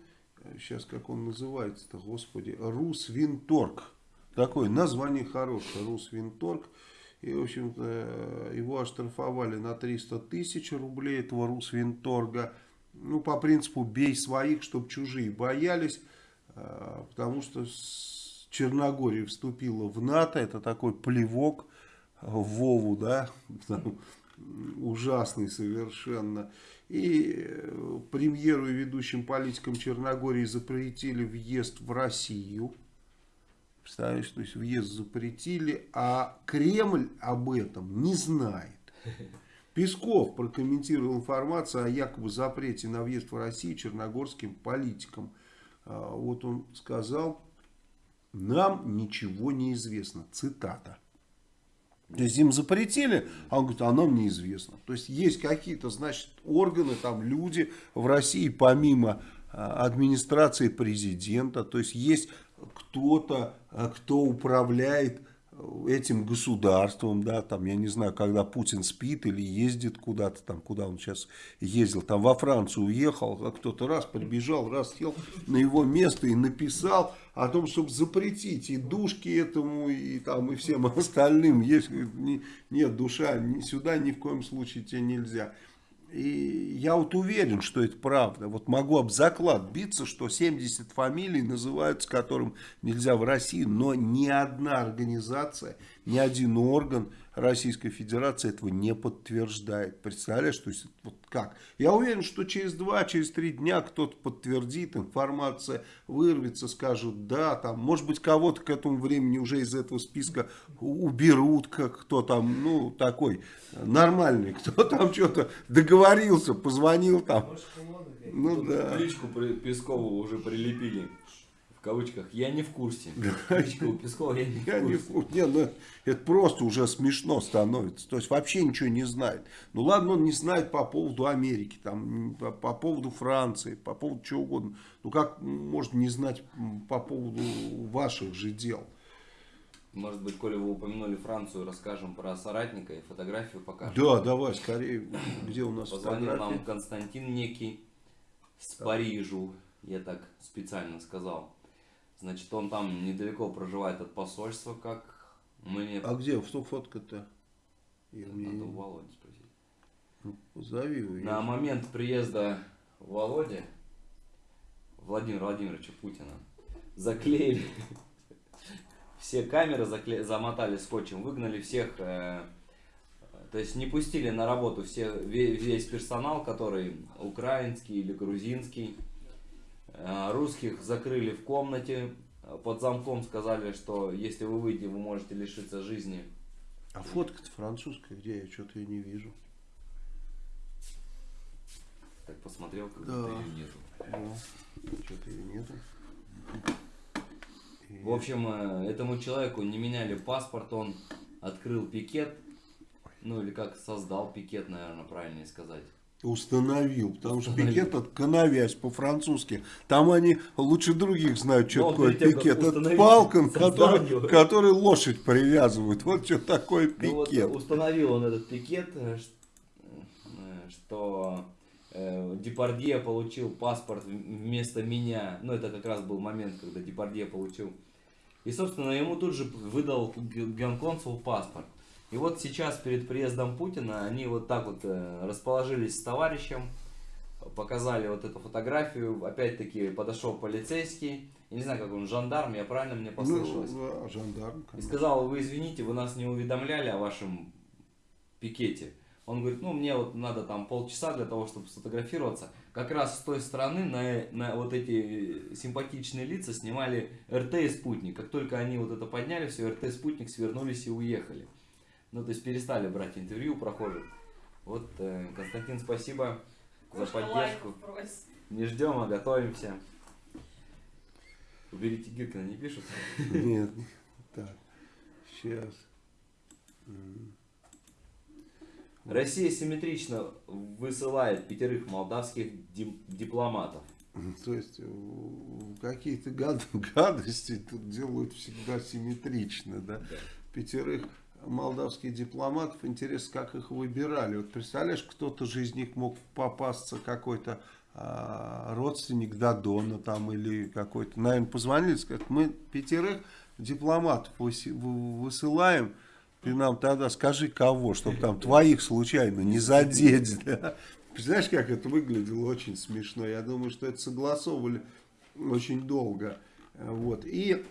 сейчас как он называется-то, господи, Русвинторг. Такое название хорошее, Русвинторг. И, в общем-то, э, его оштрафовали на 300 тысяч рублей, этого Русвинторга. Ну, по принципу, бей своих, чтобы чужие боялись. э, Потому что Черногория вступила в НАТО. Это такой плевок Вову, да, ужасный совершенно. И э, премьеру и ведущим политикам Черногории запретили въезд в Россию. Представляешь, то есть въезд запретили, а Кремль об этом не знает. Песков прокомментировал информацию о якобы запрете на въезд в Россию черногорским политикам. А, Вот он сказал, нам ничего не известно. Цитата. То есть им запретили, а он говорит, а нам неизвестно. То есть есть какие-то, значит, органы, там люди в России, помимо а, администрации президента, то есть есть кто-то, а, кто управляет этим государством, да, там, я не знаю, когда Путин спит или ездит куда-то там, куда он сейчас ездил, там во Францию уехал, а кто-то раз прибежал, раз сел на его место и написал о том, чтобы запретить и душки этому, и там, и всем остальным, есть, не- нет, душа, ни- сюда ни в коем случае тебе нельзя. И я вот уверен, что это правда. Вот могу об заклад биться, что 70 фамилий называются, которым нельзя в России, но ни одна организация, ни один орган Российской Федерации этого не подтверждает. Представляешь, то есть вот как? Я уверен, что через два, через три дня кто-то подтвердит, информация вырвется, скажут, да, там, может быть, кого-то к этому времени уже из этого списка уберут, как кто там, ну, такой нормальный, кто там что-то договорился, позвонил там. Ну да. Кличку Пескову уже прилепили. Кавычках. Я не в курсе. Кличка у Пескова я не в Я не курсе. в курсе. Не, ну, это просто уже смешно становится. То есть вообще ничего не знает. Ну ладно, он не знает по поводу Америки, там, по, по поводу Франции, по поводу чего угодно. Ну как может не знать по поводу ваших же дел? Может быть, коли вы упомянули Францию, расскажем про соратника и фотографию покажем. Да, давай, скорее, где у нас Позвонил нам Константин некий с Парижу, я так специально сказал. Значит, он там недалеко проживает от посольства, как мне... А где, что фотка-то? Надо мне- у Володи спросить. ну, Позови его. На момент приезда Володи, Владимира Владимировича Путина, заклеили все камеры, закле- замотали скотчем, выгнали всех, э, то есть не пустили на работу все, ве- весь персонал, который украинский или грузинский, Русских закрыли в комнате, э, под замком сказали, что если вы выйдете, вы можете лишиться жизни. А фотка-то французская, где я что-то ее не вижу. Так посмотрел, как Да. ее нету. Ну, что-то ее нету. И- В общем, э, этому человеку не меняли паспорт, он открыл пикет, ну или как создал пикет, наверное, правильнее сказать. Установил, потому что Установил. пикет это коновязь по-французски. Там они лучше других знают, что Но он такое пикет. Это палка, его. которой лошадь привязывают. Вот что такое Ну вот пикет. установил он этот пикет, э, э, что э, Депардье получил паспорт вместо меня. Ну, это как раз был момент, когда Депардье получил. И, собственно, ему тут же выдал генконсул паспорт. И вот сейчас перед приездом Путина они вот так вот э, расположились с товарищем, показали вот эту фотографию. Опять-таки подошел полицейский. Я не знаю, как он, жандарм, я правильно мне послышалось? Ну, да, жандарм. И конечно. сказал, вы извините, вы нас не уведомляли о вашем пикете. Он говорит, ну мне вот надо там полчаса для того, чтобы сфотографироваться. Как раз с той стороны на, на вот эти симпатичные лица снимали РТ и Спутник. Как только они вот это подняли, все, РТ и Спутник свернулись и уехали. Ну, то есть перестали брать интервью у прохожих. Вот, э, Константин, спасибо за Кошка поддержку. лайков просит. Не ждем, а готовимся. Уберите Гиркина, не пишут? Нет. Так. Сейчас. Россия симметрично высылает пятерых молдавских дипломатов. То есть какие-то гад- гадости тут делают всегда симметрично, да? Пятерых молдавских дипломатов, интересно, как их выбирали. Вот представляешь, кто-то же из них мог попасться какой-то а, родственник Дадона там или какой-то, наверное, позвонили, сказать, мы пятерых дипломатов высылаем, ты нам тогда скажи кого, чтобы там твоих случайно не задеть. да. Представляешь, как это выглядело? Очень смешно. Я думаю, что это согласовывали очень долго. Э, Вот. И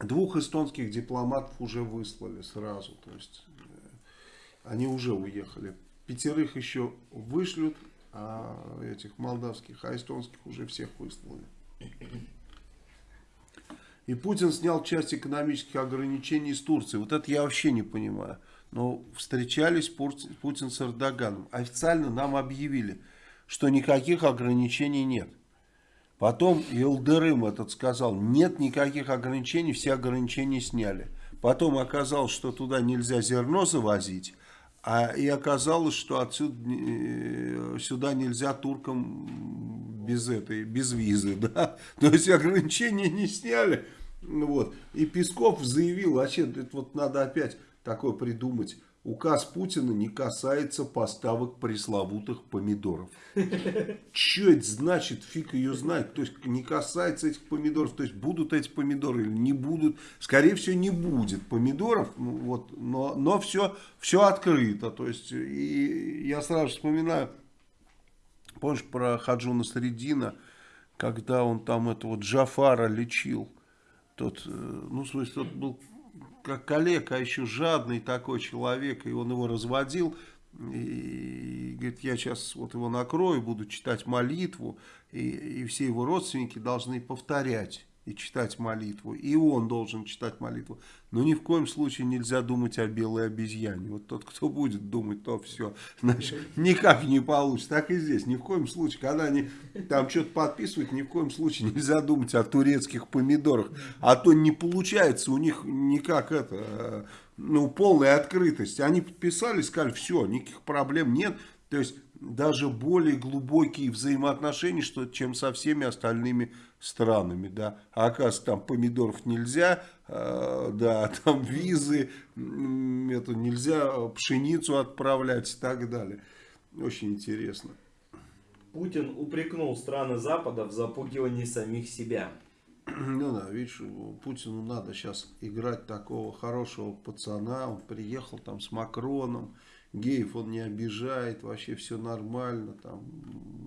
двух эстонских дипломатов уже выслали сразу. То есть э, они уже уехали. Пятерых еще вышлют, а этих молдавских, а эстонских уже всех выслали. И Путин снял часть экономических ограничений с Турции. Вот это я вообще не понимаю. Но встречались Путин с Эрдоганом. Официально нам объявили, что никаких ограничений нет. Потом Елдырым этот сказал, нет никаких ограничений, все ограничения сняли. Потом оказалось, что туда нельзя зерно завозить. А и оказалось, что отсюда э, сюда нельзя туркам без этой, без визы, да. То есть ограничения не сняли. Вот. И Песков заявил, вообще, это вот надо опять такое придумать. Указ Путина не касается поставок пресловутых помидоров. Что это значит? Фиг ее знает. То есть не касается этих помидоров. То есть будут эти помидоры или не будут. Скорее всего не будет помидоров. Ну, вот, но но все, все открыто. То есть и я сразу вспоминаю, помнишь про Хаджуна Средина, когда он там этого Джафара лечил. Тот, э, ну, в смысле, тот был как коллега, а еще жадный такой человек, и он его разводил, и говорит, я сейчас вот его накрою, буду читать молитву, и, и все его родственники должны повторять и читать молитву, и он должен читать молитву. Но ни в коем случае нельзя думать о белой обезьяне. Вот тот, кто будет думать, то все, значит, никак не получится. Так и здесь, ни в коем случае, когда они там что-то подписывают, ни в коем случае нельзя думать о турецких помидорах. А то не получается у них никак это, э, ну, полная открытость. Они подписали, сказали, все, никаких проблем нет. То есть даже более глубокие взаимоотношения, что, чем со всеми остальными странами, да. А оказывается, там помидоров нельзя, э, да, там визы, это нельзя пшеницу отправлять и так далее. Очень интересно. Путин упрекнул страны Запада в запугивании самих себя. Ну да, видишь, Путину надо сейчас играть такого хорошего пацана. Он приехал там с Макроном, геев он не обижает, вообще все нормально. Там,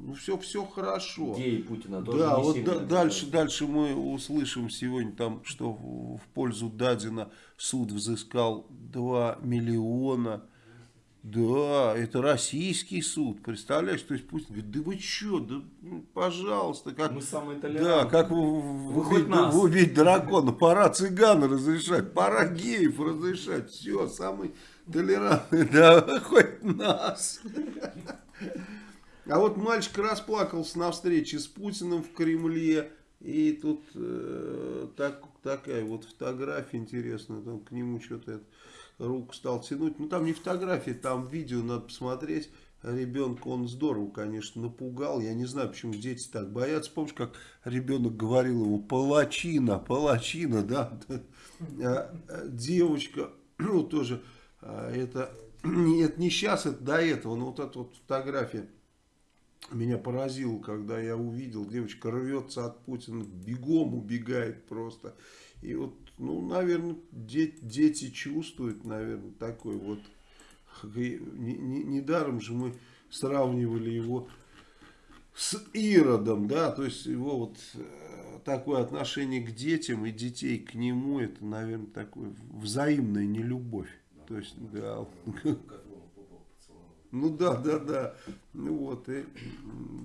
ну все, все хорошо. Геи Путина тоже Да, не вот сильно да- дальше, дальше мы услышим сегодня там, что в в пользу Дадина суд взыскал 2 миллиона Да, это российский суд, представляешь? То есть Путин говорит, да вы что, да ну, пожалуйста, как... Мы самые Да, как вы, Вы убить, нас. убить дракона, пора цыган разрешать, пора геев разрешать, все, самый толерантный, да, хоть нас. А вот мальчик расплакался на встрече с Путиным в Кремле, и тут э, так, такая вот фотография интересная, там к нему что-то руку стал тянуть, ну там не фотография, там видео надо посмотреть, ребенка он здорово, конечно, напугал. Я не знаю, почему дети так боятся. Помнишь, как ребенок говорил ему палачина, палачина, да? А, а, Девочка, ну тоже, это, не- это не сейчас, это до этого, но вот эта вот фотография меня поразило, когда я увидел, девочка рвется от Путина, бегом убегает просто. И вот, ну, наверное, де- дети чувствуют, наверное, такой вот Недаром же мы сравнивали его с Иродом, да, то есть его вот э, такое отношение к детям и детей к нему, это, наверное, такое взаимная нелюбовь. То есть, да, ну да, да, да. Ну вот, и,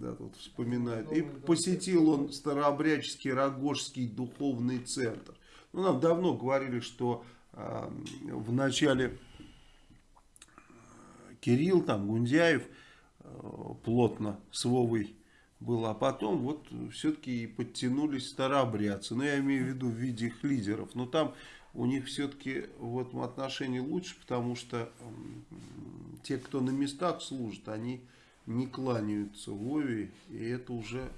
да, тут вспоминает. И посетил он Старообрядческий Рогожский духовный центр. Ну, нам давно говорили, что а, в начале Кирилл, там, Гундяев э, плотно с Вовой был, а потом вот все-таки и подтянулись старообрядцы, ну я имею в виду в виде их лидеров, но там у них все-таки в этом отношении лучше, потому что те, кто на местах служит, они не кланяются Вове, и это уже,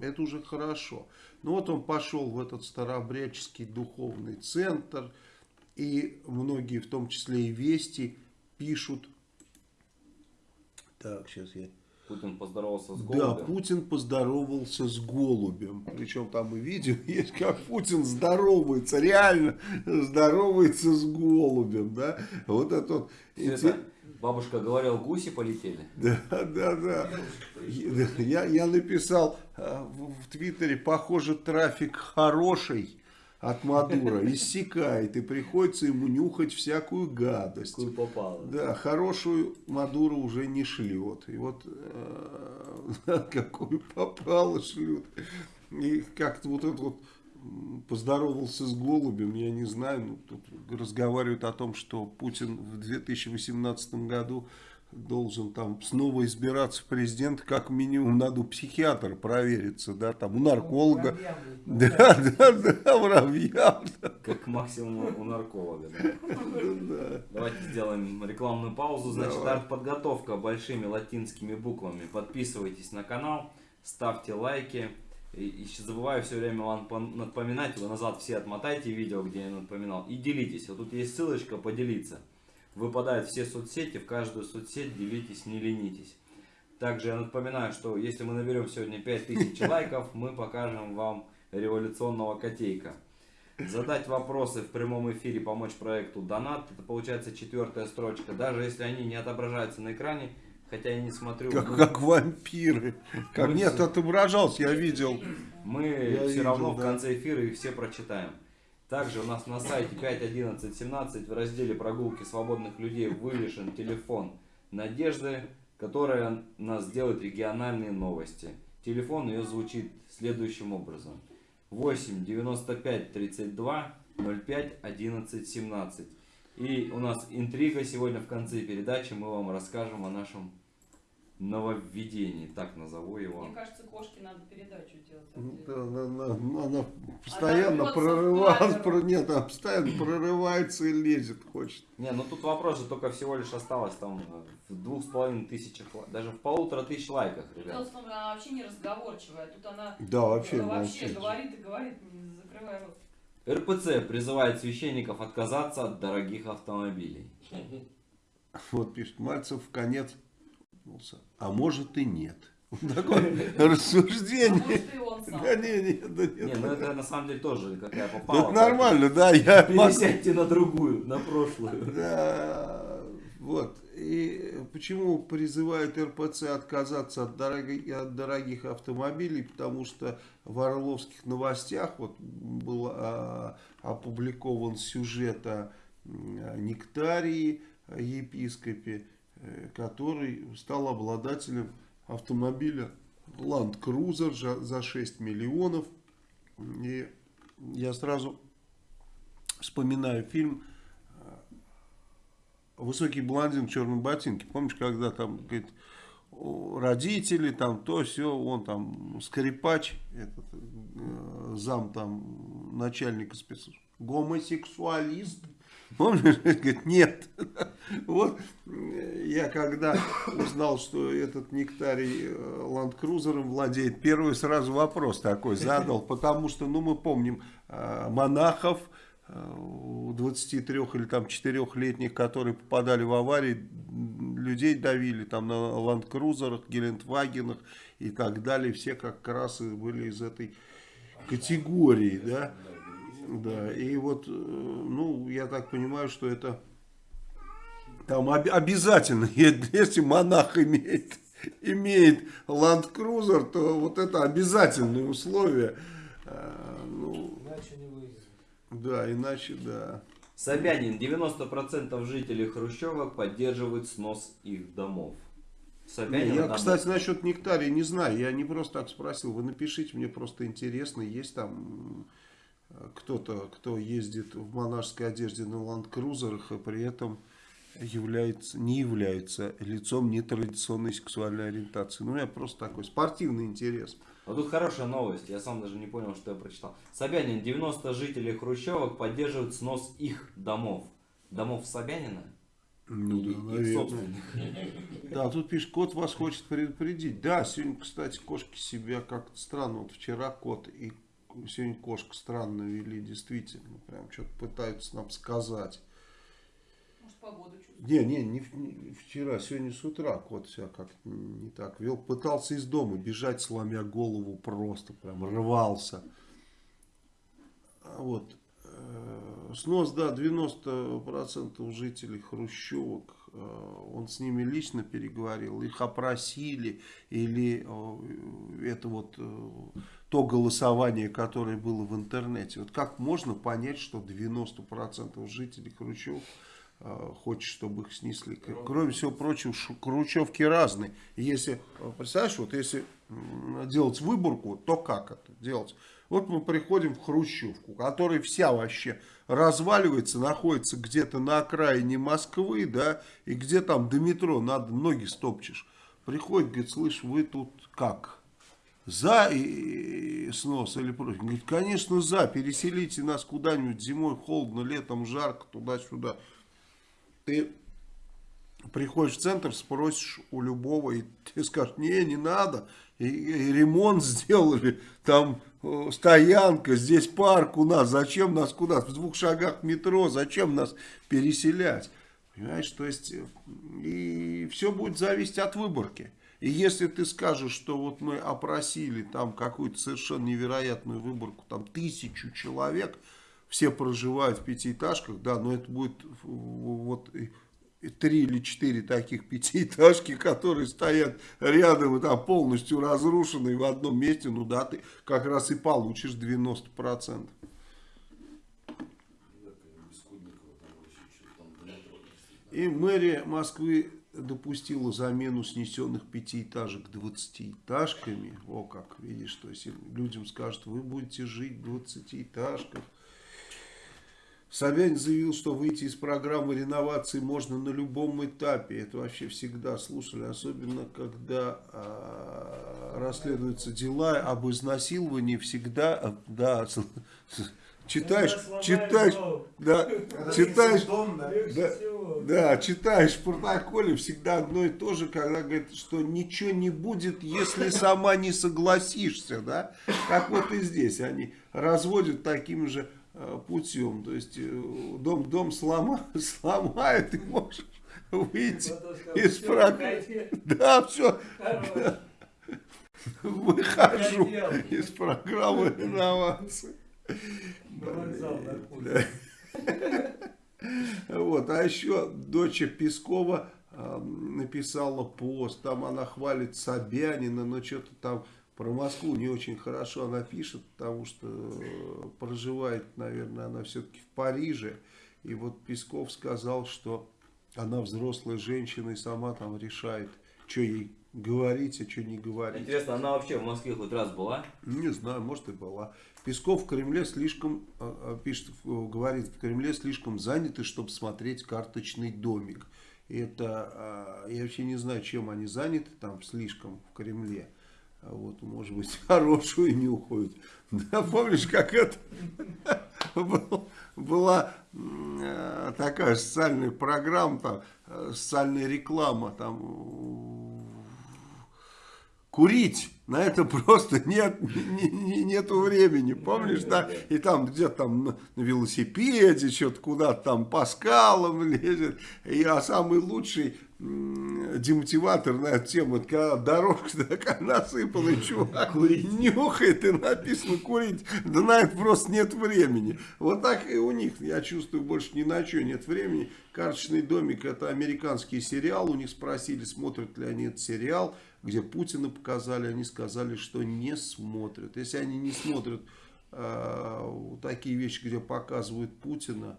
это уже хорошо. Ну вот он пошел в этот старообрядческий духовный центр, и многие, в том числе и Вести, пишут, так, сейчас я... Путин поздоровался с Да, голубем. Путин поздоровался с голубем. Причем там и видео есть, как Путин здоровается, реально здоровается с голубем, да. Вот это вот. Это бабушка говорила, гуси полетели. Да, да, да. Я, я написал э, в Твиттере, похоже, трафик хороший от Мадура иссякает, и приходится ему нюхать всякую гадость. Какую попало. Да, хорошую Мадуро уже не шлет. И вот э, какую попало шлют. И как-то вот это вот поздоровался с голубем, я не знаю, ну, тут разговаривают о том, что Путин в 2018 году должен там снова избираться президент, как минимум надо у психиатра провериться, да, там у нарколога. Да, да, да, муравьям. Как максимум у нарколога. да. Да. Давайте сделаем рекламную паузу. Значит, Давай. артподготовка большими латинскими буквами. Подписывайтесь на канал, ставьте лайки. И, и забываю все время вам напоминать, вы назад все отмотайте видео, где я напоминал, и делитесь. Вот тут есть ссылочка поделиться. Выпадают все соцсети, в каждую соцсеть делитесь, не ленитесь. Также я напоминаю, что если мы наберем сегодня 5000 лайков, мы покажем вам революционного котейка. Задать вопросы в прямом эфире, помочь проекту донат. Это получается четвертая строчка. Даже если они не отображаются на экране, хотя я не смотрю. Как, мы- как вампиры. Как, Мы нет, отображался, я видел. Мы Я все видел, равно в да. конце эфира их все прочитаем. Также у нас на сайте 5.11.17 в разделе прогулки свободных людей вывешен телефон Надежды, которая нас делает региональные новости. Телефон ее звучит следующим образом. 8 95 32 05 11 17. И у нас интрига сегодня в конце передачи. Мы вам расскажем о нашем нововведении. Так назову его. Мне кажется, кошке надо передачу делать. Ну, да, Она, она- она постоянно в прорывается, про- нет, она постоянно прорывается и лезет, хочет. Не, ну тут вопрос же только всего лишь осталось там э, в двух с половиной тысячах, даже в полутора тысяч лайках, Дело ребят. в том, она вообще не разговорчивая. Тут она Да, вообще, э, вообще молчит. говорит и говорит, не закрывая рот. РПЦ призывает священников отказаться от дорогих автомобилей. Вот пишет Мальцев в конец. А может и нет. Такое рассуждение. Сам. Да не, не, да Не, нет. ну это на самом деле тоже какая попала. Это нормально, да, я Пересядьте на другую, на прошлую. Да, вот. И почему призывает РПЦ отказаться от, дорогих- от дорогих автомобилей? Потому что в Орловских новостях вот был а, опубликован сюжет о Нектарии, епископе, который стал обладателем автомобиля Land Cruiser за- за 6 миллионов. И я сразу вспоминаю фильм э, «Высокий блондин в черном ботинке». Помнишь, когда там, говорит, родители, там то, все, он там скрипач, этот, э, зам там начальника спецслужб, гомосексуалист. Помнишь? Говорит, нет. Вот э, я когда узнал, что этот нектарий э, Cruiser владеет, первый сразу вопрос такой задал, потому что, ну, мы помним э, монахов, э, 23 или там 4-летних, которые попадали в аварии, людей давили там на ландкрузерах, гелендвагенах и так далее. Все как раз были из этой категории, да. Да, и вот, э, ну, я так понимаю, что это там об- обязательно, если монах имеет, имеет Land Cruiser, то вот это обязательное условие. А, Ну, Иначе не выйдет. да, иначе, да. Собянин, 90% жителей Хрущевок поддерживают снос их домов. Собянин, я, там- кстати, насчет нектария не знаю. Я не просто так спросил. Вы напишите, мне просто интересно. Есть там э, кто-то, кто ездит в монашеской одежде на ландкрузерах и при этом является, не является лицом нетрадиционной сексуальной ориентации. Ну, у меня просто такой спортивный интерес. Вот тут хорошая новость, я сам даже не понял, что я прочитал. Собянин, 90 жителей Хрущевок поддерживают снос их домов. Домов Собянина? Ну, И- да, наверное. Да, тут пишет, кот вас хочет предупредить. Да, сегодня, кстати, кошки себя как-то странно. Вот вчера кот и сегодня кошка странно вели, действительно. Прям что-то пытаются нам сказать. Может, погоду чувствует. Не, не, не, не вчера, сегодня с утра кот себя как-то не так вел. Пытался из дома бежать, сломя голову просто, прям рвался. А Вот. э, Снос, да, 90% жителей Хрущевок. Э, Он с ними лично переговорил, их опросили, или э, это вот э, то голосование, которое было в интернете. Вот как можно понять, что 90% жителей э, хочет, чтобы их снесли. Кроме всего прочего, Хрущевки разные. Если, представляешь, вот если делать выборку, то как это делать? Вот мы приходим в Хрущевку, которая вся вообще разваливается, находится где-то на окраине Москвы, да, и где там до метро надо ноги стопчешь. Приходит, говорит, слышь, вы тут как? За и, и снос или против? Говорит, конечно за, переселите нас куда-нибудь зимой холодно, летом жарко, туда-сюда. Ты приходишь в центр, спросишь у любого, и тебе скажут, не, не надо, и, и ремонт сделали, там стоянка, здесь парк у нас, зачем нас куда, в двух шагах метро, зачем нас переселять? Понимаешь, то есть, э, и все будет зависеть от выборки. И если ты скажешь, что вот мы опросили там какую-то совершенно невероятную выборку, там тысячу человек, все проживают в пятиэтажках, да, но это будет вот три или четыре таких пятиэтажки, которые стоят рядом и там полностью разрушенные в одном месте, ну да, ты как раз и получишь 90%. И мэрия Москвы допустила замену снесенных пятиэтажек двадцатиэтажками. О, как, видишь, то есть людям скажут, вы будете жить в двадцатиэтажках. Собянин заявил, что выйти из программы реновации можно на любом этапе. Это вообще всегда слушали, особенно когда а, расследуются дела об изнасиловании. Всегда, а, да, читаешь, читаешь, да, читаешь, да, да, читаешь в протоколе всегда одно и то же, когда говорит, что ничего не будет, если сама не согласишься, да, как вот и здесь они разводят таким же э, путем, то есть э, дом дом слома, сломают и можешь выйти из программы. Да, все, выхожу из программы реновации. Вот, а еще дочь Пескова э, написала пост, там она хвалит Собянина, но что-то там про Москву не очень хорошо она пишет, потому что э, проживает, наверное, она все-таки в Париже. И вот Песков сказал, что Она взрослая женщина и сама там решает, что ей говорить, а что не говорить. Интересно, она вообще в Москве хоть раз была? Не знаю, может и была. Песков в Кремле слишком, а, а, пишет, в- говорит, в Кремле слишком заняты, чтобы смотреть карточный домик. Это, а, я вообще не знаю, чем они заняты там слишком в Кремле. А Вот, может быть, хорошую нюхают. Да, помнишь, как это был- была э, такая социальная программа, там, э, социальная реклама, там, курить на это просто нет, не- не- нету времени, помнишь, да? И там где-то там на, велосипеде, что-то куда-то там по скалам лезет. И, а самый лучший демотиватор на эту тему, это когда дорожка такая насыпала, и чувак нюхает, и написано курить. Да на это просто нет времени. Вот так и у них, я чувствую, больше ни на что нет времени. Карточный домик, это американский сериал, у них спросили, смотрят ли они этот сериал, где Путина показали, они сказали, что не смотрят. Если они не смотрят э, такие вещи, где показывают Путина,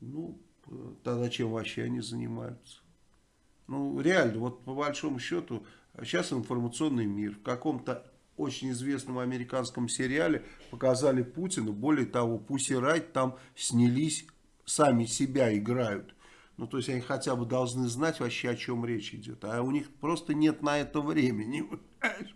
ну, э, тогда чем вообще они занимаются? Ну, реально, вот по большому счету, сейчас информационный мир. В каком-то очень известном американском сериале показали Путина. Более того, Пусси Райт там снялись, сами себя играют. Ну, то есть они хотя бы должны знать вообще, о чем речь идет. А у них просто нет на это времени. понимаешь?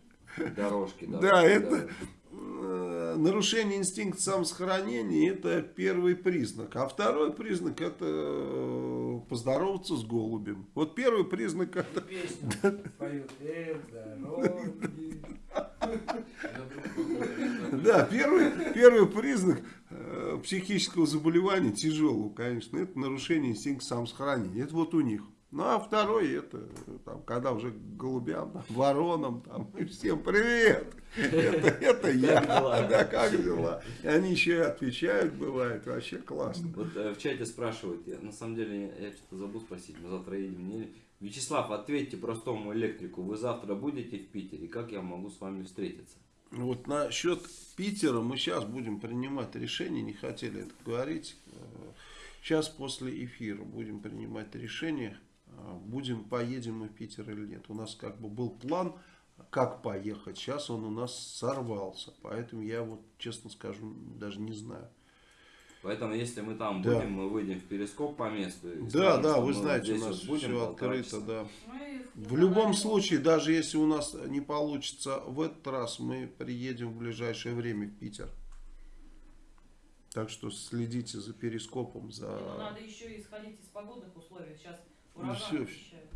Дорожки, Да, дорожки, это дорожки. Э, нарушение инстинкта самосохранения это первый признак. А второй признак это э, поздороваться с голубем. Вот первый признак это. Да, первый, первый признак э, психического заболевания, тяжелого, конечно, это нарушение инстинкта самосохранения. Это вот у них. Ну, а второй, это, э, там, когда уже голубям, там, воронам, там, и всем привет, это, это я, да, как дела? И они еще и отвечают, бывает, вообще классно. Вот э, в чате спрашивают, я, на самом деле я что-то забыл спросить, мы завтра едем. Не... Вячеслав, ответьте простому электрику, вы завтра будете в Питере, как я могу с вами встретиться? Вот насчет Питера мы сейчас будем принимать решение, не хотели это говорить. Сейчас после эфира будем принимать решение, э, будем, поедем мы в Питер или нет. У нас как бы был план, как поехать. Сейчас он у нас сорвался. Поэтому я вот, честно скажу, даже не знаю. Поэтому, если мы там Да. будем, мы выйдем в перископ по месту. Да, скажем, да, вы знаете, у нас будем все открыто, часа. да. В любом случае, даже если у нас не получится в этот раз, мы приедем в ближайшее время в Питер. Так что следите за перископом, за... Но надо еще и исходить из погодных условий. Сейчас Ну, обещают.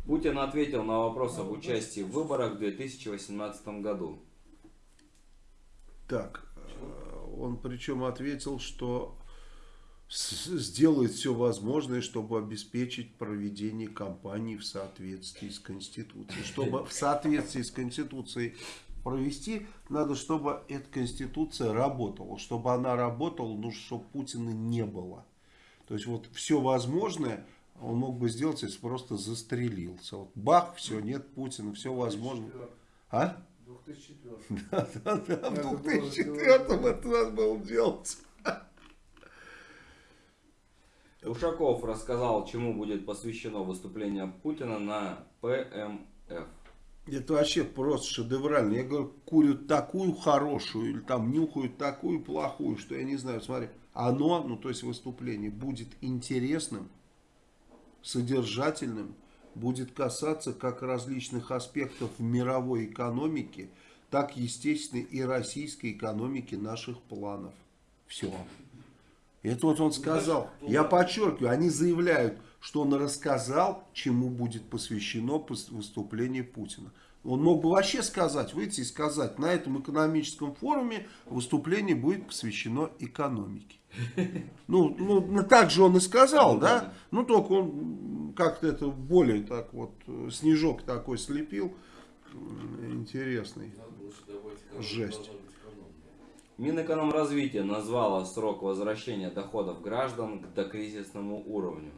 Путин ответил на вопрос об участии в выборах в 2018 году. Так, э, он причем ответил, что сделает все возможное, чтобы обеспечить проведение кампании в соответствии с Конституцией. Чтобы в соответствии с Конституцией провести, надо, чтобы эта Конституция работала. Чтобы она работала, нужно, чтобы Путина не было. То есть вот все возможное он мог бы сделать, если просто застрелился. Вот бах, все, нет Путина, все возможно. А? 2004. Да, да, в Это было 2004 это надо было делать. Ушаков рассказал, чему будет посвящено выступление Путина на ПМФ. Это вообще просто шедеврально. Я говорю, курят такую хорошую, или там нюхают такую плохую, что я не знаю, смотри. Оно, ну то есть выступление, будет интересным, содержательным, будет касаться как различных аспектов мировой экономики, так, естественно, и российской экономики наших планов. Все. Это вот он сказал. Я подчеркиваю, они заявляют, что он рассказал, чему будет посвящено пос- выступление Путина. Он мог бы вообще сказать, выйти и сказать, на этом экономическом форуме выступление будет посвящено экономике. Ну, ну, ну, так же он и сказал, Ну, да? Ну, только он как-то это более так вот, снежок такой слепил. Интересный. Жесть. Минэкономразвитие назвало срок возвращения доходов граждан к докризисному уровню.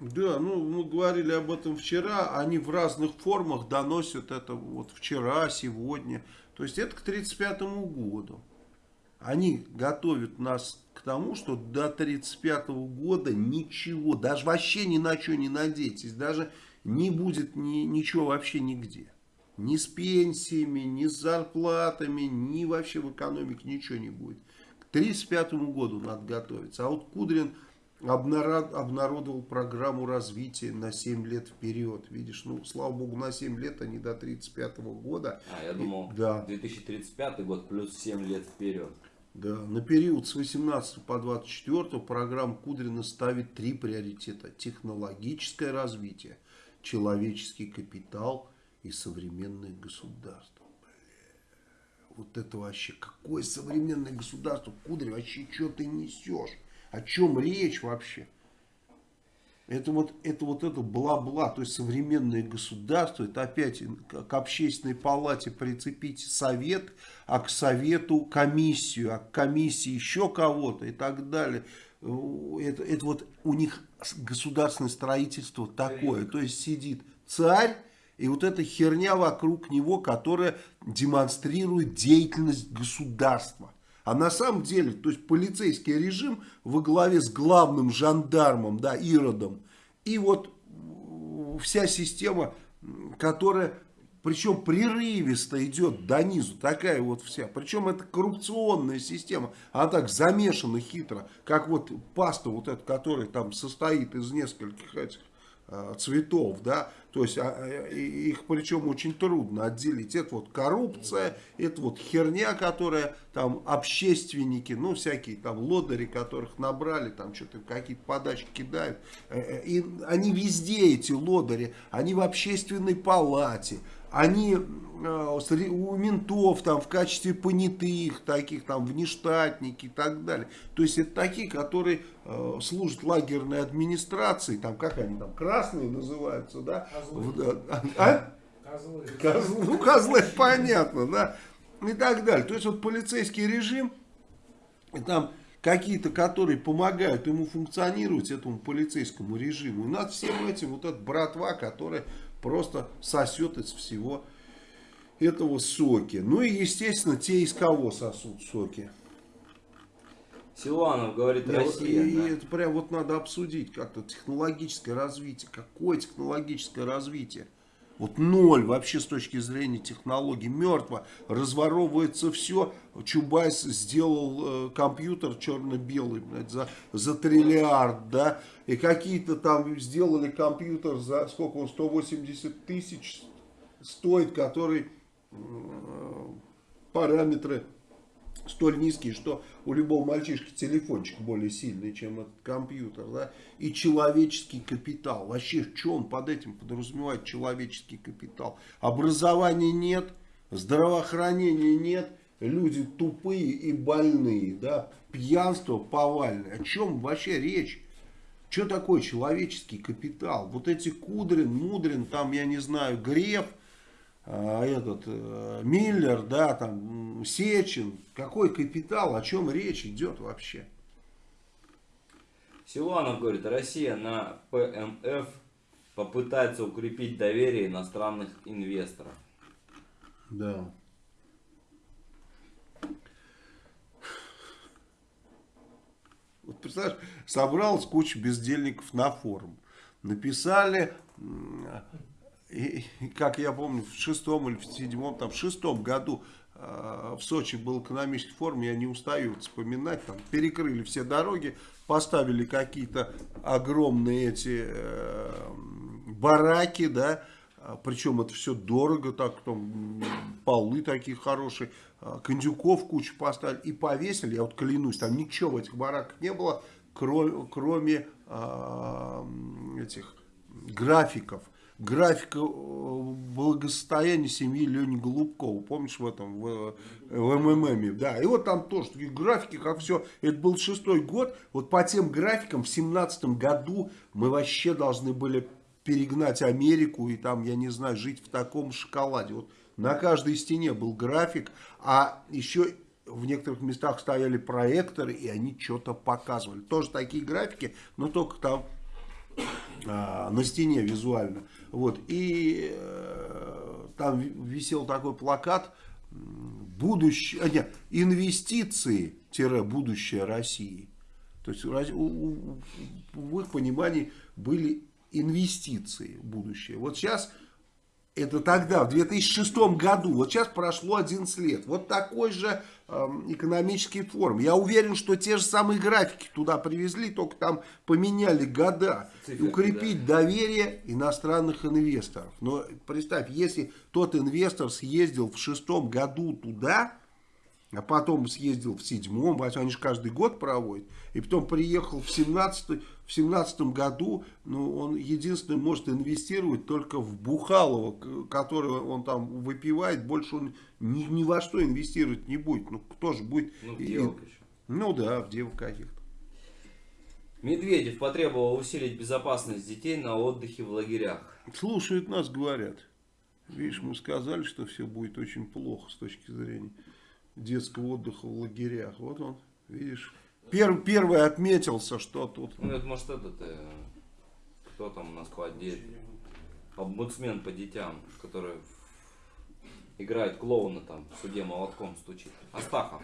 Да, ну мы говорили об этом вчера, они в разных формах доносят это вот вчера, сегодня. То есть это к 1935 году. они готовят нас к тому, что до 1935 года ничего, даже вообще ни на что не надейтесь, даже не будет ни, ничего вообще нигде. Ни с пенсиями, ни с зарплатами, ни вообще в экономике ничего не будет. К 1935 году надо готовиться. А вот Кудрин обнародовал программу развития на 7 лет вперед. Видишь, ну, слава богу, на 7 лет, а не до 1935 года. А, я думал, Да. 2035 год плюс 7 лет вперед. Да, на период с 18 по 24 программа Кудрина ставит три приоритета. Технологическое развитие, человеческий капитал и современное государство. Бля, Вот это вообще, какое современное государство? Кудрин, вообще, что ты несешь? О чем речь вообще? Это вот, это вот это бла-бла, то есть современное государство, это опять к общественной палате прицепить совет, а к совету комиссию, а к комиссии еще кого-то и так далее. Это, это вот у них государственное строительство такое, то есть сидит царь, и вот эта херня вокруг него, которая демонстрирует деятельность государства. А на самом деле, то есть полицейский режим во главе с главным жандармом, да, Иродом, и вот вся система, которая, причем прерывисто идет до низу, такая вот вся, причем это коррупционная система, она так замешана хитро, как вот паста вот эта, которая там состоит из нескольких этих э, цветов, да, то есть а, э, их причем очень трудно отделить. Это вот коррупция, это вот херня, которая там общественники, ну всякие там лодыри, которых набрали, там что-то какие-то подачки кидают. Э, И они везде эти лодыри, они в общественной палате, они у ментов там в качестве понятых, таких там внештатники и так далее. То есть это такие, которые э, служат лагерной администрации, там как они там, красные называются, да? Козлы. А? Козлы. Козлы, ну, козлы, понятно, да, и так далее. То есть, вот полицейский режим, и там какие-то, которые помогают ему функционировать, этому полицейскому режиму. И над всем этим вот эта братва, которая просто сосет из всего этого соки. Ну и, естественно, те из кого сосут соки. Силуанов говорит, И Россия. и да. это прям вот надо обсудить как-то технологическое развитие. Какое технологическое развитие? Вот ноль вообще с точки зрения технологий. Мертво. Разворовывается все. Чубайс сделал э, компьютер черно-белый за, за триллиард, да. И какие-то там сделали компьютер за сколько он, 180 тысяч стоит, который э, параметры столь низкие, что у любого мальчишки телефончик более сильный, чем этот компьютер, да, и человеческий капитал. Вообще, что он под этим подразумевает, человеческий капитал? Образования нет, здравоохранения нет, люди тупые и больные, да, пьянство повальное. О чем вообще речь? Что такое человеческий капитал? Вот эти Кудрин, Мудрин, там, я не знаю, Греф, этот э, Миллер, да, там Сечин, какой капитал, о чем речь идет вообще? Силуанов говорит, Россия на ПМФ попытается укрепить доверие иностранных инвесторов. Да. Вот представляешь, собралась куча бездельников на форум. Написали, и, как я помню, в шестом или в седьмом, там, в шестом году э, в Сочи был экономический форум, я не устаю вспоминать, там перекрыли все дороги, поставили какие-то огромные эти э, бараки, да, а, причем это все дорого, так там полы такие хорошие, а, кондюков кучу поставили и повесили, я вот клянусь, там ничего в этих бараках не было, кроме, кроме а, м, этих графиков. Графика э, благосостояния семьи Лени Голубкова, помнишь в этом, в, в МММе, да, и вот там тоже такие графики, как все, это был шестой год, вот по тем графикам в семнадцатом году мы вообще должны были перегнать Америку и там, я не знаю, жить в таком шоколаде. Вот на каждой стене был график, а еще в некоторых местах стояли проекторы, и они что-то показывали. Тоже такие графики, но только там а, на стене визуально. Вот. И э, там ви- висел такой плакат м, будущее, нет, инвестиции-будущее России. То есть у- у- в их понимании были инвестиции в будущее. Вот сейчас, это тогда, в 2006 году, вот сейчас прошло 11 лет. Вот такой же эм, экономический форум. Я уверен, что те же самые графики туда привезли, только там поменяли года. Циферки, укрепить доверие иностранных инвесторов. Но представь, если тот инвестор съездил в шестом году туда, а потом съездил в седьмом, они же каждый год проводят, и потом приехал в семнадцатом в семнадцатом году, ну, он единственный может инвестировать только в Бухалово, к- которого он там выпивает, больше он ни, ни во что инвестировать не будет. Ну, кто же будет? Ну, в и- девок еще. Ну да, в девок каких-то. Медведев потребовал усилить безопасность детей на отдыхе в лагерях. Слушают нас, говорят. Видишь, мы сказали, что все будет очень плохо с точки зрения детского отдыха в лагерях. Вот он, видишь. Пер- первый отметился, что тут. Ну, это может этот, э, кто там у нас по отделу? Омбудсмен по детям, который играет клоуна там, в суде молотком стучит. Астахов.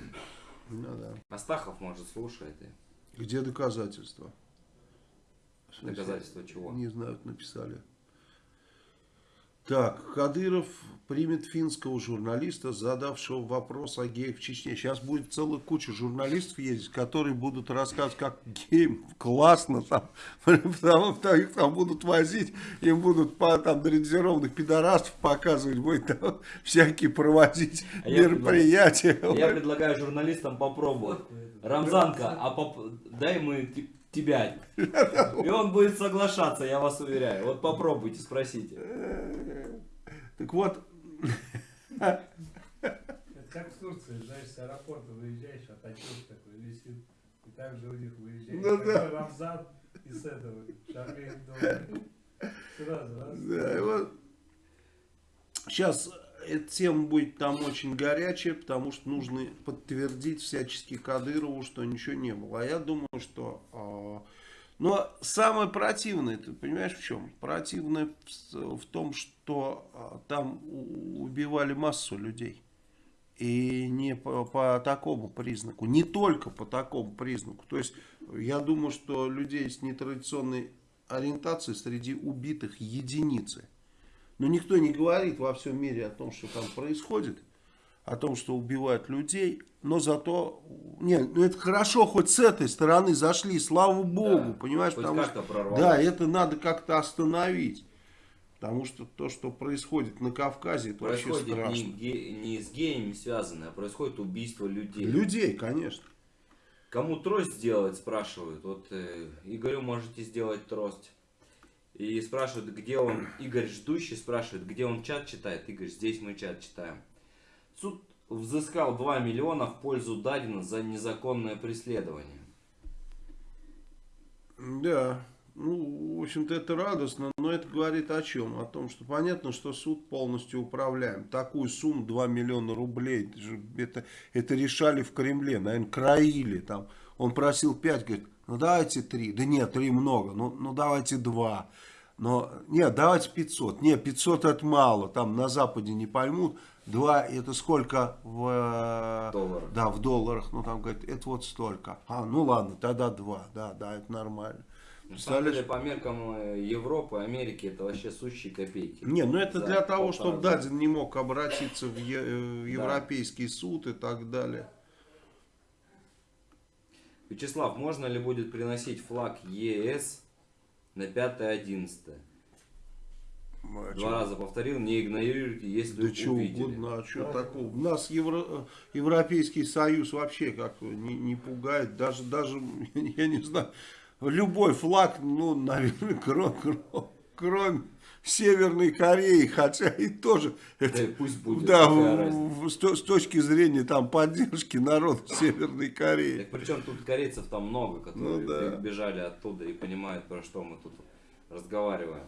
Ну да. Астахов, может, слушает и Где доказательства? Доказательства чего. Не знаю, написали. Так, Кадыров примет финского журналиста, задавшего вопрос о геях в Чечне. Сейчас будет целая куча журналистов ездить, которые будут рассказывать, как геям классно там, потому что их там будут возить, им будут по там дрессированных пидорастов показывать, будет там всякие проводить А я мероприятия. Я предлагаю журналистам попробовать. Рамзанка, а поп- дай мы те- тебя. И он будет соглашаться, я вас уверяю. Вот попробуйте, спросите. Так вот, Это как в Турции, знаешь, с аэропорта выезжаешь, а Ататюрк такой висит. И так же у них выезжаешь. Ну да. Рамзан из этого, Шарли Эбдо. Сразу, раз. Да, и вот сейчас эта тема будет там очень горячая, потому что нужно подтвердить всячески Кадырову, что ничего не было. А я думаю, что... но самое противное, ты понимаешь в чем? Противное в, том, что а, там убивали массу людей. И не по, по такому признаку, не только по такому признаку. То есть, я думаю, что людей с нетрадиционной ориентацией среди убитых единицы. Но никто не говорит во всем мире о том, что там происходит, о том, что убивают людей. Но зато, не, ну это хорошо, хоть с этой стороны зашли, слава богу, Да, понимаешь, потому что, прорвалось. да, это надо как-то остановить. Потому что то, что происходит на Кавказе, это вообще Происходит не, страшно. ге- не с геями связано, а происходит убийство людей. Людей, конечно. Кому трость сделать, спрашивают. Вот э, Игорю можете сделать трость. И спрашивают, где он, Игорь ждущий спрашивает, где он чат читает. Игорь, здесь мы чат читаем. Суд взыскал 2 миллиона в пользу Дарина за незаконное преследование. Да, ну, в общем-то, это радостно, но это говорит о чем? О том, что понятно, что суд полностью управляем. Такую сумму 2 миллиона рублей, это, же- это, это решали в Кремле, наверное, краили там. Он просил 5, говорит, ну давайте 3. Да нет, 3 много, ну, ну давайте 2. Но, нет, давайте 500. Нет, 500 это мало, там на Западе не поймут. 2 это сколько в... э, Долларах. Да, в долларах. Ну, там, говорит, это вот столько. А, ну ладно, тогда 2. Да, да, это нормально. На самом деле, Представляешь? по меркам э, Европы, Америки, это вообще сущие копейки. Не, ну это За для того, чтобы года. Дадин не мог обратиться в е- э, в Европейский суд и так далее. Вячеслав, можно ли будет приносить флаг ЕС на 5-11? Ну, а Два чё? раза повторил, не игнорируйте, если Да что увидели. угодно, а что такого? Нас Евро- Европейский Союз вообще как не, не пугает, даже, даже, я не знаю, любой флаг, ну, наверное, кроме, кроме Северной Кореи, хотя и тоже, Да это, пусть будет. да, в- с, с точки зрения там поддержки народа Северной Кореи. Так причем тут корейцев там много, которые Ну да. бежали оттуда и понимают, про что мы тут разговариваем.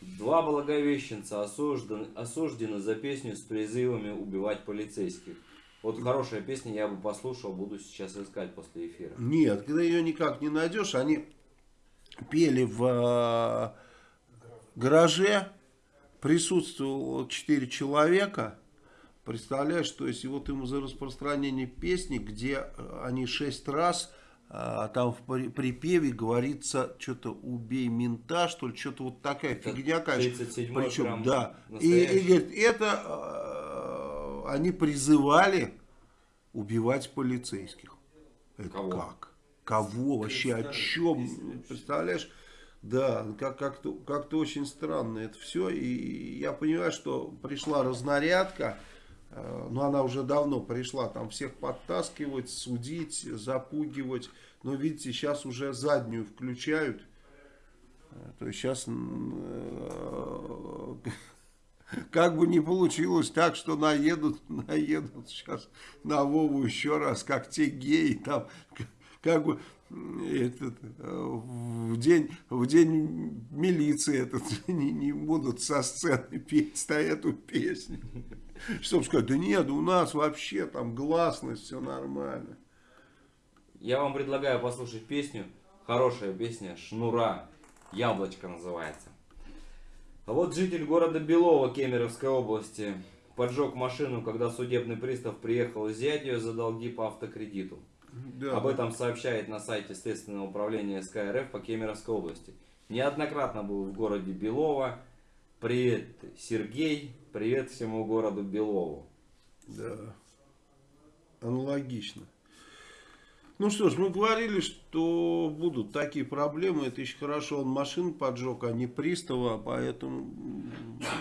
Два благовещенца осуждены, осуждены за песню с призывами убивать полицейских. Вот хорошая песня, я бы послушал, буду сейчас искать после эфира. Нет, когда ее никак не найдешь, они пели в э, гараже, присутствовало 4 человека, Представляешь, то есть вот ему за распространение песни, где они шесть раз, а, там в при- припеве говорится, что-то убей мента, что ли, что-то вот такая Это фигня, конечно. 37-й Причем, да. И, настоящий. и говорит, это э, они призывали убивать полицейских. Это Кого? как? Кого вообще? О чем? Представляешь? Да, как- как-то как очень странно это все. И я понимаю, что пришла разнарядка, но она уже давно пришла, там всех подтаскивать, судить, запугивать. Но видите, сейчас уже заднюю включают. Э, То есть сейчас как бы не получилось так, что наедут, наедут сейчас на Вову еще раз, как те геи там, как бы этот, э, в день, в день милиции этот, не, не будут со сцены петь эту песню. Чтобы сказать, да нет, у нас вообще там гласность, все нормально. Я вам предлагаю послушать песню. Хорошая песня Шнура. Яблочко называется. А вот житель города Белово Кемеровской области поджег машину, когда судебный пристав приехал взять ее за долги по автокредиту. Да. Об этом сообщает на сайте Следственного управления СК РФ по Кемеровской области. Неоднократно был в городе Белово. Привет, Сергей. Привет всему городу Белову. Да. Аналогично. Ну что ж, мы говорили, что будут такие проблемы. Это еще хорошо, он машину поджег, а не пристава. Поэтому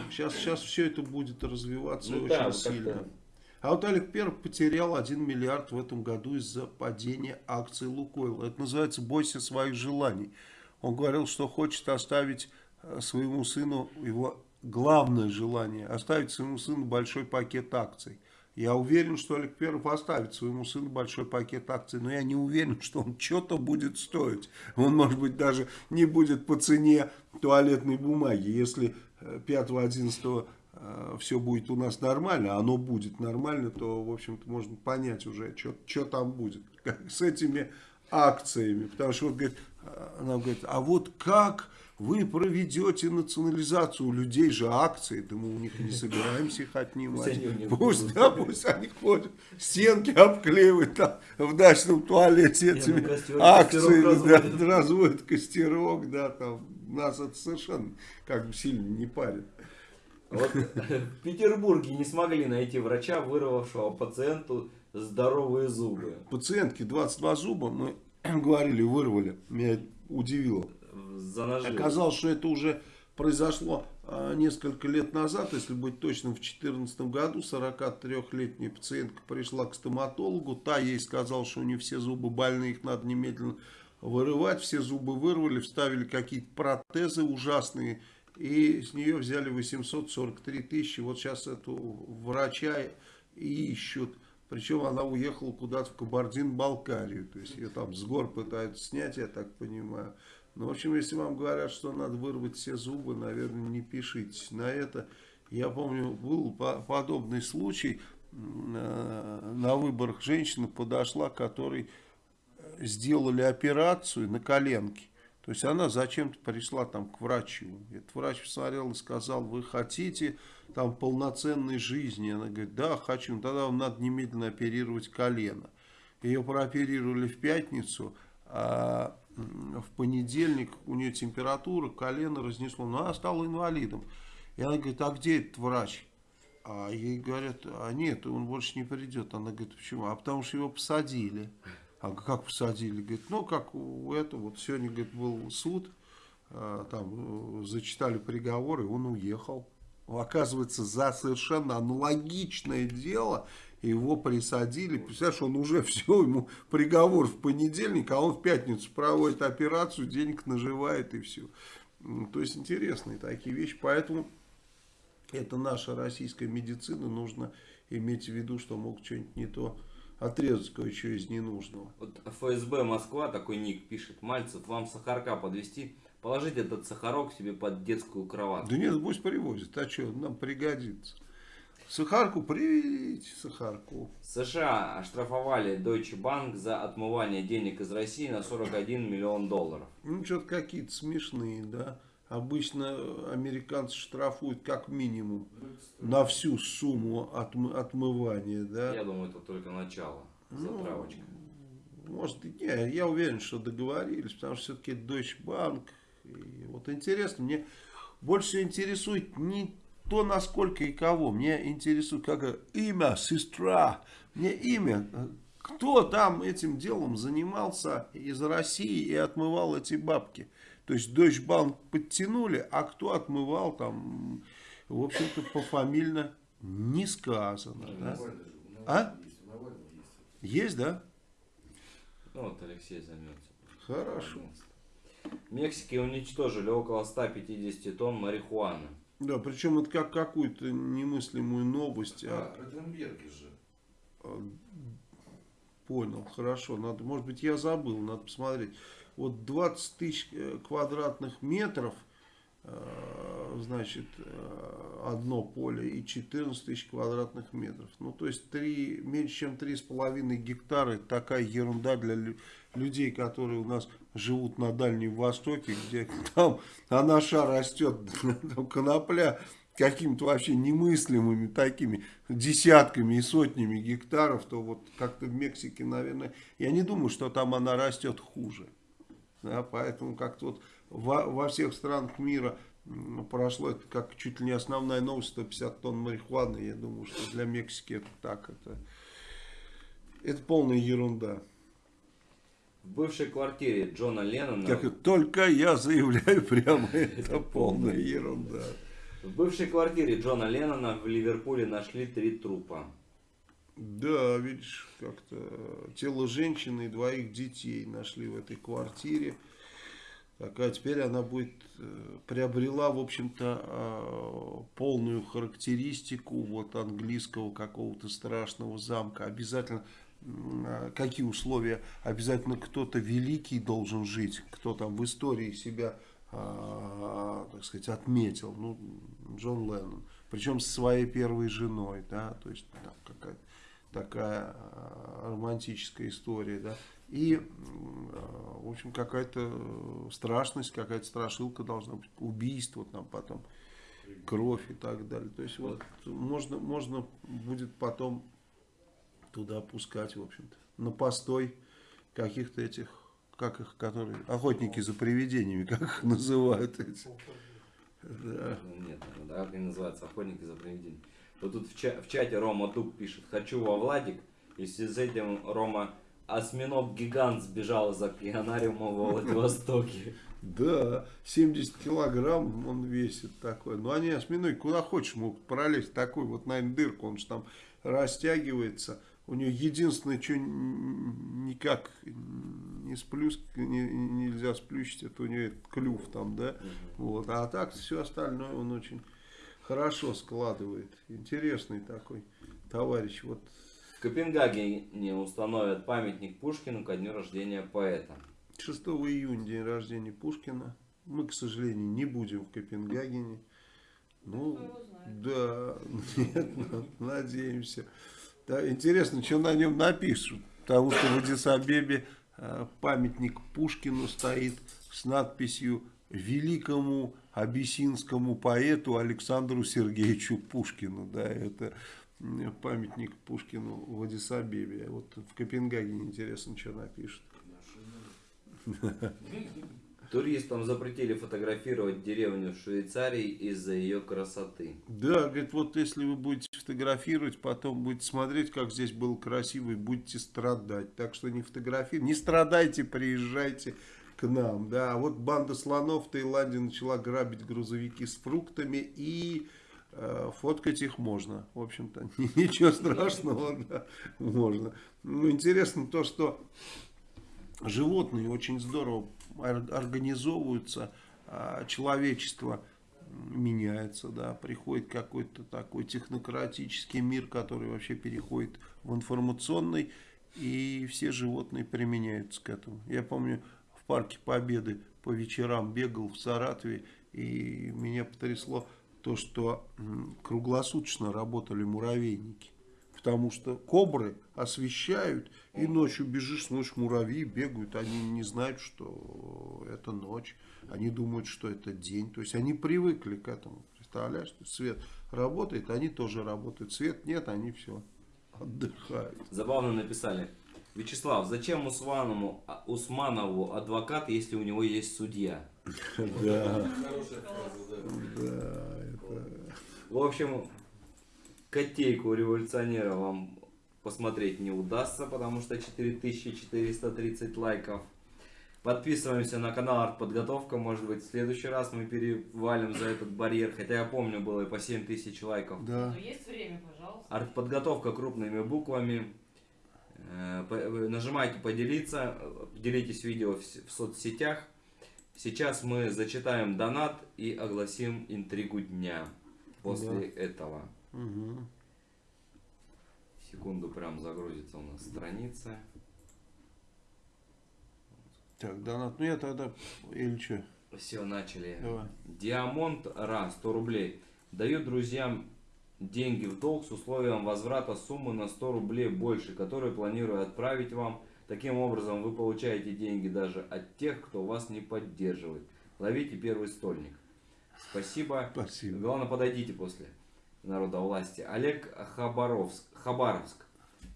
сейчас, сейчас все это будет развиваться Ну очень да, сильно. А вот Олег Перов потерял 1 миллиард в этом году из-за падения акций Лукойла. Это называется «бойся своих желаний». Он говорил, что хочет оставить э, своему сыну его главное желание, оставить своему сыну большой пакет акций. Я уверен, что Олег Перов оставит своему сыну большой пакет акций, но я не уверен, что он что-то будет стоить. Он, может быть, даже не будет по цене туалетной бумаги. Если э, 5-11 все будет у нас нормально, а оно будет нормально, то, в общем-то, можно понять уже, что там будет с этими акциями. Потому что вот, говорит, э, она говорит, а вот как вы проведете национализацию? У людей же акции, да мы у них не собираемся их отнимать. Пусть да, пусть они ходят, стенки обклеивают там в дачном туалете ну, этими костер- акциями, костерок да, разводят. разводят костерок, да, там нас это совершенно как бы сильно не парит. Вот в Петербурге не смогли найти врача, вырвавшего пациенту здоровые зубы. Пациентки 22 зуба, мы говорили, вырвали, меня это удивило. Занажились. Оказалось, что это уже произошло а, несколько лет назад, если быть точным, в 2014 году 43-летняя пациентка пришла к стоматологу, та ей сказала, что у нее все зубы больные, их надо немедленно вырывать, все зубы вырвали, вставили какие-то протезы ужасные, и с нее взяли 843 тысячи, вот сейчас эту врача ищут. Причем она уехала куда-то в Кабардин-Балкарию. То есть ее там с гор пытаются снять, я так понимаю. Ну, в общем, если вам говорят, что надо вырвать все зубы, наверное, не пишите на это. Я помню, был по- подобный случай. э, На выборах женщина подошла, которой сделали операцию на коленке. То есть она зачем-то пришла там к врачу. Этот врач посмотрел и сказал, вы хотите там полноценной жизни? Она говорит, да, хочу. Ну, Тогда вам надо немедленно оперировать колено. Ее прооперировали в пятницу, а в понедельник у нее температура, колено разнесло. Но она стала инвалидом. И она говорит, а где этот врач? А ей говорят, а нет, он больше не придет. Она говорит, почему? А потому что его посадили. А как посадили? Говорит, ну, как у этого, вот сегодня, говорит, был суд, а, там э, зачитали приговор, и он уехал. Оказывается, за совершенно аналогичное дело его присадили. Представляешь, он уже все, ему приговор в понедельник, а он в пятницу проводит операцию, денег наживает и все. То есть интересные такие вещи. Поэтому это наша российская медицина. Нужно иметь в виду, что могут что-нибудь не то отрезать кое-что из ненужного. Вот ФСБ Москва, такой ник пишет, Мальцев, вам сахарка подвести, положить этот сахарок себе под детскую кроватку. Да нет, пусть привозят. А что, нам пригодится. Сахарку привезите, сахарку. США оштрафовали Deutsche Bank за отмывание денег из России на 41 миллион долларов. Ну, что-то какие-то смешные, да. обычно американцы штрафуют как минимум на всю сумму отмы- отмывания, да. Я думаю, это только начало. Ну, Затравочка. Может, и не, я уверен, что договорились, потому что все-таки Deutsche Bank. И вот интересно, мне больше всего интересует не то, насколько и кого. Мне интересует, как имя, сестра. Мне имя. Кто там этим делом занимался из России и отмывал эти бабки? То есть Deutsche Bank подтянули, а кто отмывал там, в общем-то, пофамильно не сказано. да? А? Есть, да? Ну вот Алексей займется. Хорошо. В Мексике уничтожили около 150 тонн марихуаны. Да, причем это как какую-то немыслимую новость. А, А, Ротенберги же. а, понял, хорошо. Надо, может быть, я забыл, надо посмотреть. Вот 20 тысяч э, квадратных метров, э, значит, э, одно поле и 14 тысяч квадратных метров. Ну, то есть, 3, меньше чем 3,5 гектара. Это такая ерунда для людей, которые у нас живут на Дальнем Востоке, где там анаша растет, там конопля какими-то вообще немыслимыми такими десятками и сотнями гектаров, то вот как-то в Мексике, наверное, я не думаю, что там она растет хуже. Да, поэтому как-то вот во, во всех странах мира прошло это как чуть ли не основная новость, 150 тонн марихуаны. Я думаю, что для Мексики это так, это, это полная ерунда. В бывшей квартире Джона Леннона... Как только я заявляю прямо, это полная ерунда. В бывшей квартире Джона Леннона в Ливерпуле нашли три трупа. Да, видишь, как-то тело женщины и двоих детей нашли в этой квартире. Так, а теперь она будет, э, приобрела, в общем-то, э, полную характеристику вот английского какого-то страшного замка. Обязательно, а, какие условия? Обязательно кто-то великий должен жить, кто там в истории себя, а, так сказать, отметил. Ну, Джон Леннон. Причем со своей первой женой, да, то есть там какая-то такая а, романтическая история, да. И, а, в общем, какая-то страшность, какая-то страшилка должна быть, убийство там потом, кровь и так далее. То есть вот можно, можно будет потом туда пускать, в общем-то, на постой каких-то этих, как их, которые, охотники за привидениями, как их называют эти. Да. Нет, как они называются, охотники за привидениями. Вот тут в, ча- в чате Рома Тук пишет, хочу во Владик, и с этим Рома осьминог-гигант сбежал из океанариума во Владивостоке. Да, 70 килограмм он весит такой. Ну, они осьминоги куда хочешь могут пролезть. Такой вот, наверное, дырку, он же там растягивается. У нее единственное, что никак не сплюс, не- нельзя сплющить, это у нее клюв там, да. Вот. А так все остальное он очень хорошо складывает. Интересный такой товарищ. Вот В Копенгагене установят памятник Пушкину ко дню рождения поэта. 6 июня день рождения Пушкина. Мы, к сожалению, не будем в Копенгагене. Ну, да, нет, надеемся. Да, интересно, что на нем напишут. Потому что в Адисабебе э, памятник Пушкину стоит с надписью «Великому абиссинскому поэту Александру Сергеевичу Пушкину». Да, это памятник Пушкину в Адисабебе. Вот в Копенгагене интересно, что напишут. Туристам запретили фотографировать деревню в Швейцарии из-за ее красоты. Да, говорит, вот если вы будете фотографировать, потом будете смотреть, как здесь было красиво, и будете страдать. Так что не фотографируйте, не страдайте, приезжайте к нам. Да, а вот банда слонов в Таиланде начала грабить грузовики с фруктами и э, фоткать их можно. В общем-то, ничего страшного, да, можно. Ну, интересно то, что животные очень здорово ор- организовываются, а человечество меняется, да, приходит какой-то такой технократический мир, который вообще переходит в информационный, и все животные применяются к этому. Я помню, в парке Победы по вечерам бегал в Саратове, и меня потрясло то, что круглосуточно работали муравейники. Потому что кобры освещают, и ночью бежишь, ночью муравьи бегают, они не знают, что это ночь, они думают, что это день. То есть они привыкли к этому. Представляешь, что свет работает, они тоже работают. Свет нет, они все отдыхают. Забавно написали. Вячеслав, зачем Усманову, а, Усманову адвокат, если у него есть судья? Да, Хорошая фраза, да. да, это... В общем, котейку революционера вам посмотреть не удастся, потому что 4430 лайков. Подписываемся на канал Артподготовка, может быть в следующий раз мы перевалим за этот барьер, хотя я помню было и по 7000 лайков. Да. Но есть время, пожалуйста. Артподготовка крупными буквами. Э, Нажимайте поделиться, делитесь видео в соцсетях. Сейчас мы зачитаем донат и огласим интригу дня после этого. Мгм. Секунду прям загрузится у нас страница. Так, донат. Ну я тогда, или что? Все, начали. Давай. Диамонт Ра, 100 рублей. Даю друзьям деньги в долг с условием возврата суммы на 100 рублей больше, которые планирую отправить вам. Таким образом вы получаете деньги даже от тех, кто вас не поддерживает. Ловите первый стольник. Спасибо. Спасибо. Главное, подойдите после народа власти. Олег Хабаровск, Хабаровск.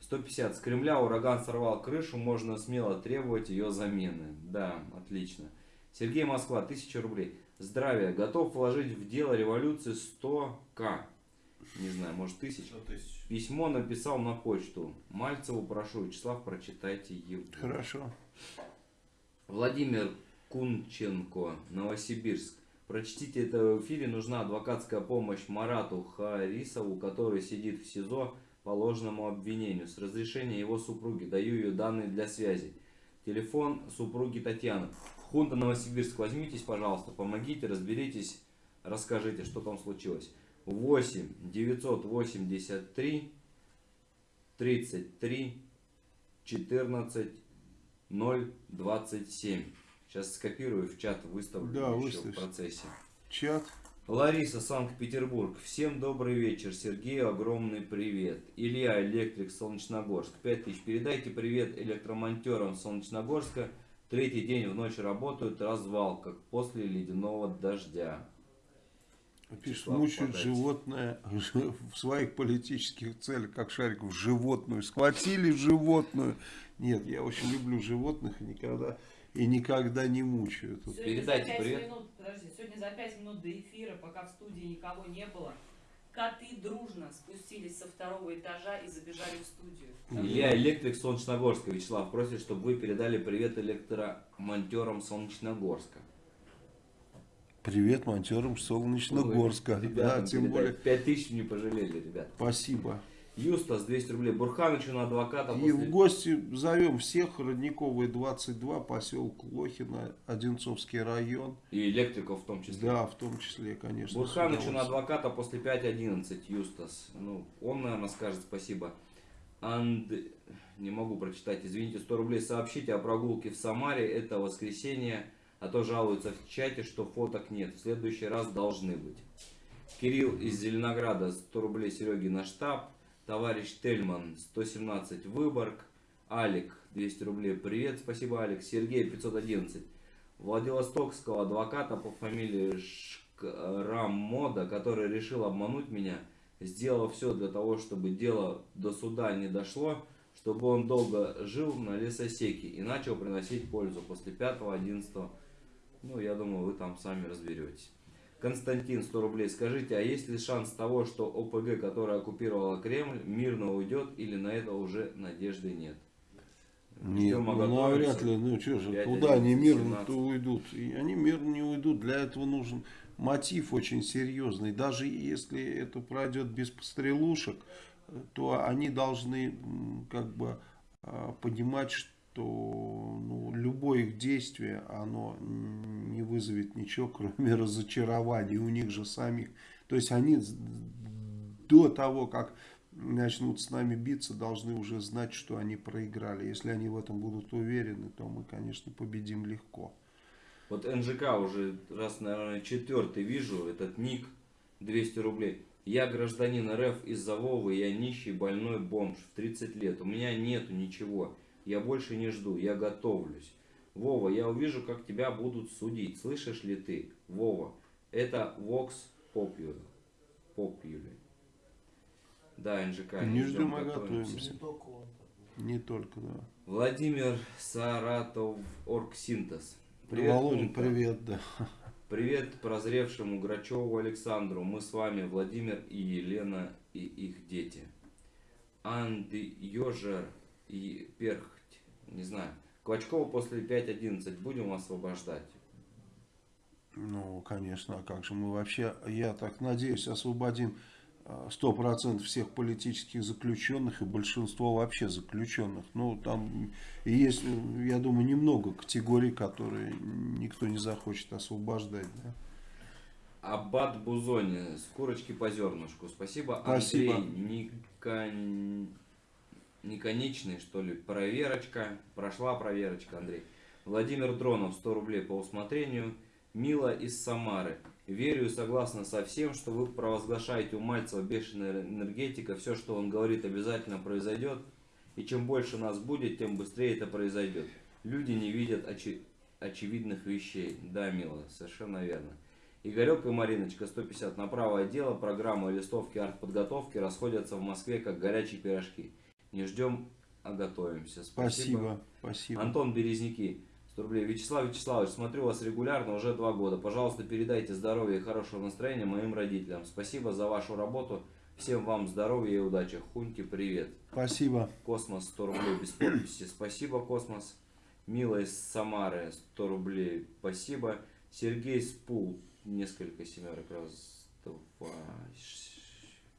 150. С Кремля ураган сорвал крышу, можно смело требовать ее замены. Да, отлично. Сергей Москва, 1000 рублей. Здравия. Готов вложить в дело революции 100к. Не знаю, может тысяч. Письмо написал на почту. Мальцеву прошу, Вячеслав, прочитайте его. Хорошо. Владимир Кунченко, Новосибирск. Прочтите это в эфире. Нужна адвокатская помощь Марату Харисову, который сидит в СИЗО по ложному обвинению. С разрешения его супруги. Даю ее данные для связи. Телефон супруги Татьяны. Хунта Новосибирск, возьмитесь, пожалуйста, помогите, разберитесь, расскажите, что там случилось. 8 983 33 14 027. Сейчас скопирую в чат, выставлю Да, еще в процессе. Чат. Лариса, Санкт-Петербург. Всем добрый вечер. Сергею огромный привет. Илья, электрик, Солнечногорск. 5000. Передайте привет электромонтерам Солнечногорска. Третий день в ночь работают, развал, как после ледяного дождя. Пишет, мучают животное в своих политических целях, как Шариков, животную. Схватили животную. Нет, я очень люблю животных и никогда, и никогда не мучаю. Тут Сегодня Передайте привет. минут, подожди, сегодня за 5 минут до эфира, пока в студии никого не было, коты дружно спустились со второго этажа и забежали в студию. Илья, электрик Солнечногорска. Вячеслав просит, чтобы вы передали привет электромонтерам Солнечногорска. Привет монтерам Солнечногорска. Ой, Да, тем более. Пять тысяч не пожалели, ребят. Спасибо. Юстас, 200 рублей. Бурханычу на адвоката И после... в гости зовем всех. Родниковая 22, поселок Лохино, Одинцовский район. И электриков в том числе. Да, в том числе, конечно. с Бурханычу на адвоката после 5.11, Юстас. Ну, он, наверное, скажет спасибо. Анд... Не могу прочитать, извините, 100 рублей. Сообщите о прогулке в Самаре. Это воскресенье. А то жалуются в чате, что фоток нет. В следующий раз должны быть. Кирилл из Зеленограда, 100 рублей Сереги на штаб. Товарищ Тельман, 117 Выборг. Алик, 200 рублей. Привет, спасибо, Алик. Сергей, 511. Владивостокского адвоката по фамилии Шкрамода, который решил обмануть меня, сделал все для того, чтобы дело до суда не дошло, чтобы он долго жил на лесосеке и начал приносить пользу после 5-11. Ну, я думаю, вы там сами разберетесь. Константин, 100 рублей. Скажите, а есть ли шанс того, что ОПГ, которая оккупировала Кремль, мирно уйдет или на это уже надежды нет? Нет, Ждем, а ну навряд ли, ну что же, Пять, куда они одиннадцать, мирно семнадцать. то уйдут? И они мирно не уйдут, для этого нужен мотив очень серьезный. Даже если это пройдет без пострелушек, то они должны как бы а, понимать, что ну, любое их действие, оно не вызовет ничего, кроме разочарования у них же самих. То есть они до того, как начнут с нами биться, должны уже знать, что они проиграли. Если они в этом будут уверены, то мы, конечно, победим легко. Вот НЖК уже раз, наверное, четвертый вижу, этот ник 200 рублей. Я гражданин РФ из-за Вовы, я нищий, больной бомж в 30 лет. У меня нету ничего. Я больше не жду, я готовлюсь. Вова, я увижу, как тебя будут судить. Слышишь ли ты? Вова, это Vox Populi. Populi. Да, НЖК. Не ждем, а готовимся. Не только, да. Владимир Саратов Оргсинтез. Привет, Володя, привет, да. Привет прозревшему Грачеву Александру. Мы с вами Владимир и Елена и их дети. Анды Йожер и Перхть. Не знаю. Квачкова после 5.11 будем освобождать. Ну, конечно, а как же мы вообще, я так надеюсь, освободим э, сто процентов всех политических заключенных и большинство вообще заключенных. Ну, там есть, э, я думаю, немного категорий, которые никто не захочет освобождать. Да? Аббат Бузони. С курочки по зернышку. Спасибо. Спасибо. Андрей Никон... Никонечный, что ли. Проверочка. Прошла проверочка, Андрей. Владимир Дронов. 100 рублей по усмотрению. Мила из Самары. Верю и согласна со всем, что вы провозглашаете у Мальцева бешеная энергетика. Все, что он говорит, обязательно произойдет. И чем больше нас будет, тем быстрее это произойдет. Люди не видят очи- очевидных вещей. Да, Мила, совершенно верно. Игорек и Мариночка 150 на правое дело. Программы листовки артподготовки расходятся в Москве как горячие пирожки. Не ждем, а готовимся. Спасибо, спасибо. Антон Березники, 100 рублей. Вячеслав Вячеславович, смотрю вас регулярно уже два года. Пожалуйста, передайте здоровья и хорошего настроения моим родителям. Спасибо за вашу работу. Всем вам здоровья и удачи. Хуньки, привет. Спасибо. Космос 100 рублей без подписи. Спасибо, Космос. Мила из Самары 100 рублей. Спасибо. Сергей Спул. Несколько семерок. Раз, два,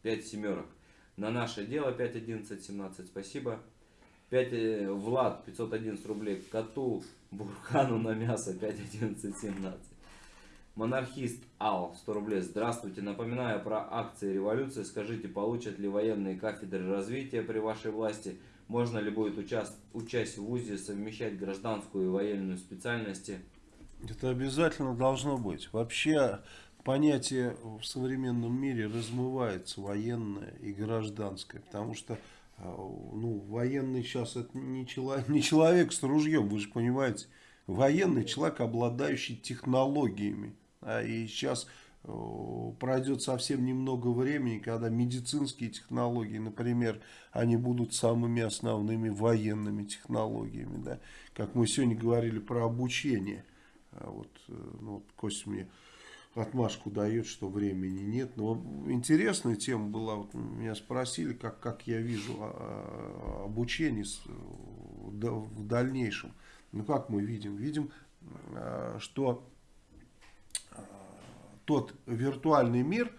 пять семерок. На наше дело 5, 11, 17. Спасибо. 5, э, Влад 511 рублей. Коту Бурхану на мясо 5, 11, 17. Монархист Ал 100 рублей. Здравствуйте. Напоминаю про акции революции. Скажите, получат ли военные кафедры развития при вашей власти? Можно ли будет участ... участь в ВУЗе совмещать гражданскую и военную специальности? Это обязательно должно быть. Вообще понятие в современном мире размывается военное и гражданское, потому что э, ну, военный сейчас это не человек, не человек с ружьем, вы же понимаете. Военный человек, обладающий технологиями. А и сейчас э, пройдет совсем немного времени, когда медицинские технологии, например, они будут самыми основными военными технологиями. Да? Как мы сегодня говорили про обучение. А вот, э, ну, вот Костя мне отмашку дает, что времени нет. Но интересная тема была, вот меня спросили, как, как я вижу а, а, обучение в да- в дальнейшем. Ну как мы видим? Видим, а, что тот виртуальный мир,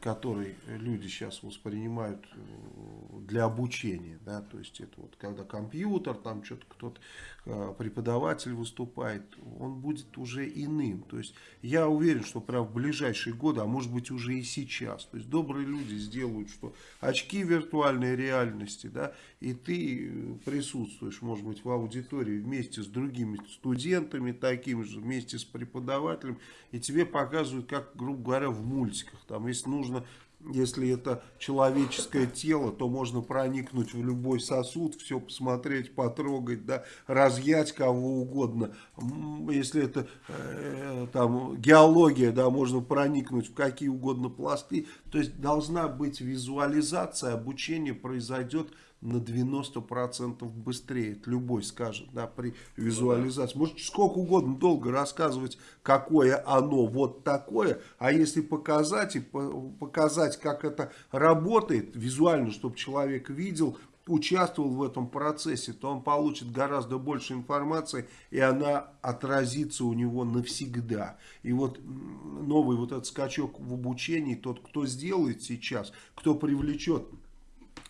который люди сейчас воспринимают э, для обучения, да, то есть это вот когда компьютер, там что-то кто-то, преподаватель выступает, он будет уже иным. То есть я уверен, что прям в ближайшие годы, а может быть уже и сейчас, то есть добрые люди сделают, что очки виртуальной реальности, да, и ты э, присутствуешь, может быть, в аудитории вместе с другими студентами, такими же, вместе с преподавателем, и тебе показывают, как, грубо говоря, в мультиках, там, если нужно если это человеческое тело, то можно проникнуть в любой сосуд, все посмотреть, потрогать, да, разъять кого угодно. Если это э, там геология, да, можно проникнуть в какие угодно пласты. То есть должна быть визуализация, обучение произойдет на 90% быстрее. Это любой скажет, да, при визуализации. Может сколько угодно долго рассказывать, какое оно вот такое, а если показать и по- показать, как это работает визуально, чтобы человек видел, участвовал в этом процессе, то он получит гораздо больше информации, и она отразится у него навсегда. И вот новый вот этот скачок в обучении, тот, кто сделает сейчас, кто привлечет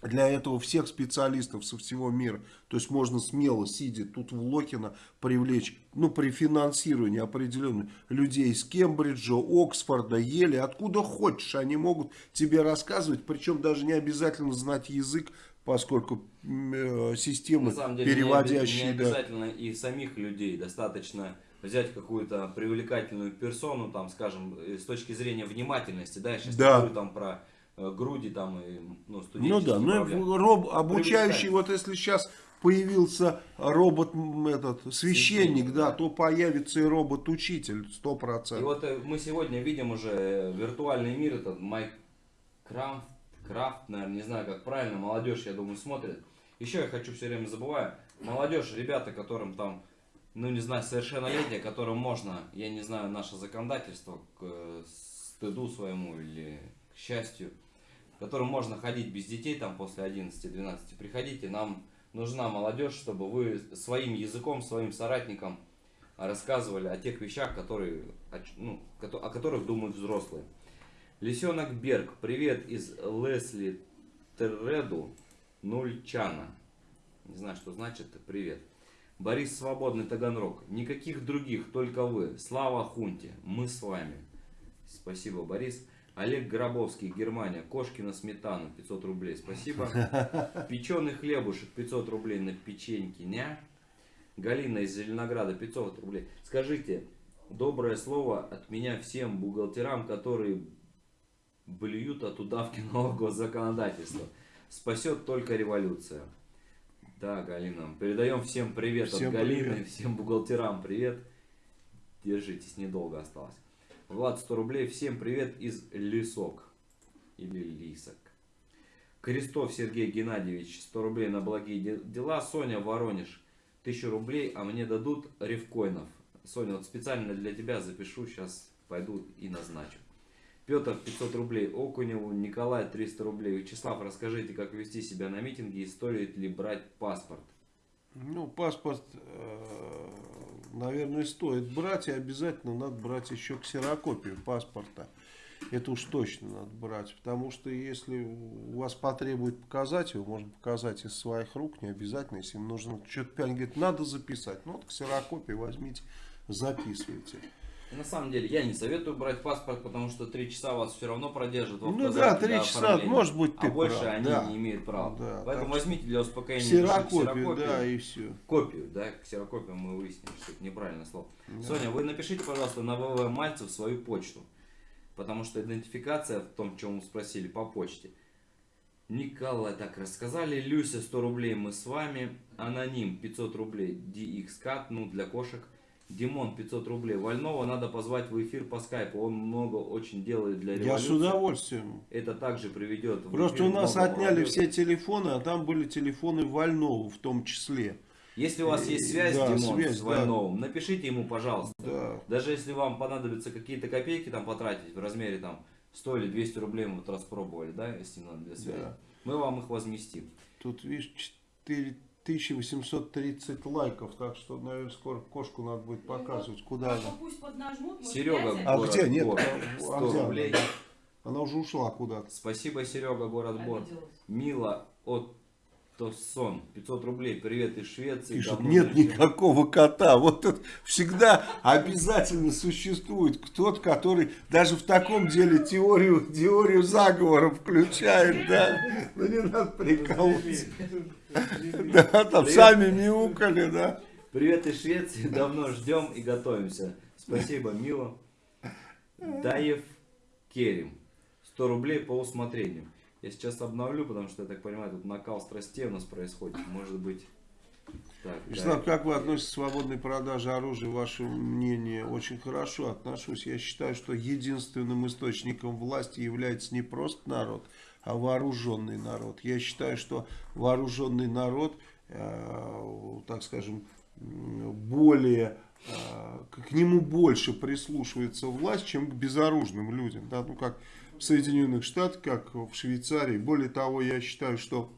для этого всех специалистов со всего мира. То есть можно смело, сидя тут в Локино, привлечь, ну, при финансировании определенных людей из Кембриджа, Оксфорда, Ели, откуда хочешь. Они могут тебе рассказывать, причем даже не обязательно знать язык, поскольку э, системы, На самом деле, не переводящие... не да. обязательно и самих людей. Достаточно взять какую-то привлекательную персону, там, скажем, э, с точки зрения внимательности, да, я сейчас Да. не говорю там про груди, там, и, ну, Ну студенческие да, ну и проблемы. роб, обучающий, вот если сейчас появился робот этот священник, да, да. то появится и робот-учитель, сто И процентов. вот э, мы сегодня видим уже э, виртуальный мир, этот Майкрафт, Крафт, наверное, не знаю, как правильно, молодежь, я думаю, смотрит. Еще я хочу все время забываю, молодежь, ребята, которым там, ну не знаю, совершеннолетие, которым можно, я не знаю, наше законодательство к э, стыду своему или к счастью, которым можно ходить без детей там после 11-12, приходите, нам нужна молодежь, чтобы вы своим языком, своим соратникам рассказывали о тех вещах, которые, о, ну, о которых думают взрослые. Лисенок Берг, привет из Лесли Терреду, Нульчана. Не знаю, что значит, привет. Борис Свободный Таганрог, никаких других, только вы. Слава Хунте, мы с вами. Спасибо, Борис. Олег Гробовский, Германия, кошки на сметану, 500 рублей, спасибо. Печеный хлебушек, 500 рублей на печеньки, ня. Галина из Зеленограда, 500 рублей. Скажите, доброе слово от меня всем бухгалтерам, которые блюют от удавки нового госзаконодательства. Спасет только революция. Да, Галина, передаем всем привет Всем от Галины, привет. всем бухгалтерам привет. Держитесь, недолго осталось. Влад, 100 рублей, всем привет из Лисок. Или Лисок. Крестов Сергей Геннадьевич, 100 рублей на благие де- дела. Соня, Воронеж, 1000 рублей, а мне дадут ревкоинов. Соня, вот специально для тебя запишу, сейчас пойду и назначу. Петр, 500 рублей. Окуневу, Николай, 300 рублей. Вячеслав, расскажите, как вести себя на митинге и стоит ли брать паспорт. Ну, паспорт, э, наверное, стоит брать, и обязательно надо брать еще ксерокопию паспорта. Это уж точно надо брать, потому что если у вас потребует показать его, можно показать из своих рук, не обязательно, если им нужно что-то говорит, надо записать. Ну, вот ксерокопию возьмите, записывайте. На самом деле, я не советую брать паспорт, потому что 3 часа вас все равно продержат в Ну да, три часа, может быть, ты А больше прав, они да. не имеют права. Да, Поэтому возьмите для успокоения души Ксерокопию, да, и все. Копию, да, ксерокопию мы выяснили, что это неправильное слово. Соня, вы напишите, пожалуйста, на ВВ Мальцев свою почту. Потому что идентификация в том, чем вы спросили, по почте. Николай, так, рассказали. Люся, 100 рублей, мы с вами. Аноним, 500 рублей. DXCAT, ну, для кошек. Димон, 500 рублей. Вольного надо позвать в эфир по скайпу. Он много очень делает для Я революции. с удовольствием. Это также приведет Просто у нас отняли все телефоны, а там были телефоны Вольного в том числе. Если у вас есть связь, Да, Димон, связь, с да. Вольновым, напишите ему, пожалуйста. Да. Даже если вам понадобится какие-то копейки там потратить в размере там 100 или 200 рублей мы вот раз пробовали, да, если надо для связи. Да. Мы вам их возместим. Тут, видишь, 4830 лайков, так что, наверное, скоро кошку надо будет показывать, куда А она. то пусть поднажмут, может, Серега, А город где? Нет, Бор. а 100 где она? рублей. Она уже ушла куда-то. Спасибо, Серега, город Бор. Мила от Тоссон, 500 рублей. Привет из Швеции. Пишет, нет не видел». никакого кота. Вот тут всегда обязательно существует кто-то, который даже в таком деле теорию, теорию заговора включает, да. Ну не надо прикалываться. Да, там сами мяукали, да. Привет из Швеции, давно ждем и готовимся. Спасибо, Мила. Даев Керим. 100 рублей по усмотрению. Я сейчас обновлю, потому что, я так понимаю, тут накал страстей у нас происходит. Может быть... Так, Вячеслав, Даев. как вы относитесь к свободной продаже оружия? Ваше мнение очень хорошо отношусь. Я считаю, что единственным источником власти является не просто народ, а вооруженный народ. Я считаю, что вооруженный народ, э, так скажем, более э, к нему больше прислушивается власть, чем к безоружным людям. Да? Ну, как в Соединенных Штатах, как в Швейцарии. Более того, я считаю, что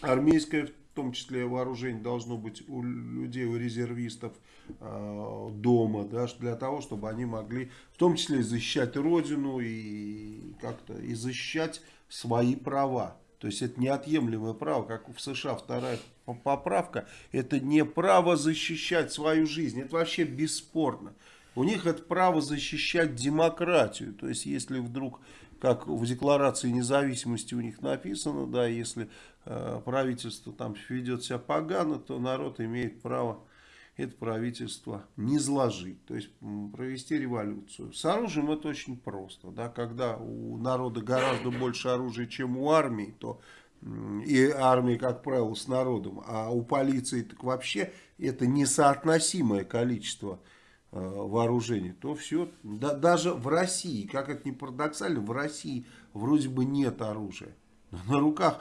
армейское, в том числе вооружение, должно быть у людей, у резервистов э, дома, да, для того, чтобы они могли, в том числе, защищать родину и как-то и защищать свои права. То есть это неотъемлемое право, как в США вторая поправка, это не право защищать свою жизнь, это вообще бесспорно. У них это право защищать демократию. То есть, если вдруг как в Декларации независимости у них написано, да, если э, правительство там ведет себя погано, то народ имеет право это правительство не сложить, то есть провести революцию. С оружием это очень просто, да, когда у народа гораздо больше оружия, чем у армии, то и армии, как правило, с народом, а у полиции так вообще это несоотносимое количество вооружений, то все, да, даже в России, как это ни парадоксально, в России вроде бы нет оружия. На руках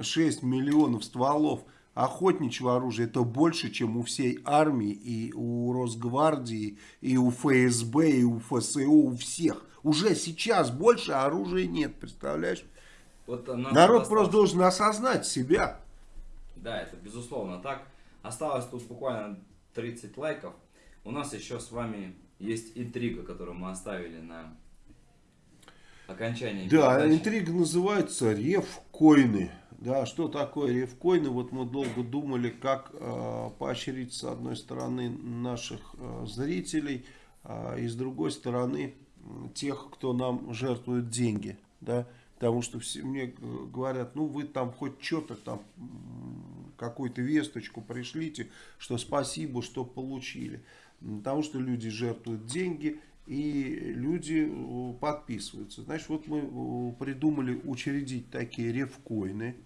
6 миллионов стволов охотничьего оружия, это больше, чем у всей армии, и у Росгвардии, и у ФСБ, и у ФСО, у всех. Уже сейчас больше оружия нет, представляешь? Вот Народ осталось- просто должен осознать себя. Да, это безусловно так. Осталось тут буквально 30 лайков. У нас еще с вами есть интрига, которую мы оставили на окончании Да, передачи. интрига называется ревкоины. Да, что такое ревкоины? Вот мы долго думали, как э, поощрить с одной стороны наших э, зрителей, а и с другой стороны тех, кто нам жертвует деньги. Да? Потому что все мне э, говорят, ну вы там хоть что-то там, какую-то весточку пришлите, что спасибо, что получили. Потому что люди жертвуют деньги, и люди подписываются. Значит, вот мы придумали учредить такие ревкоины,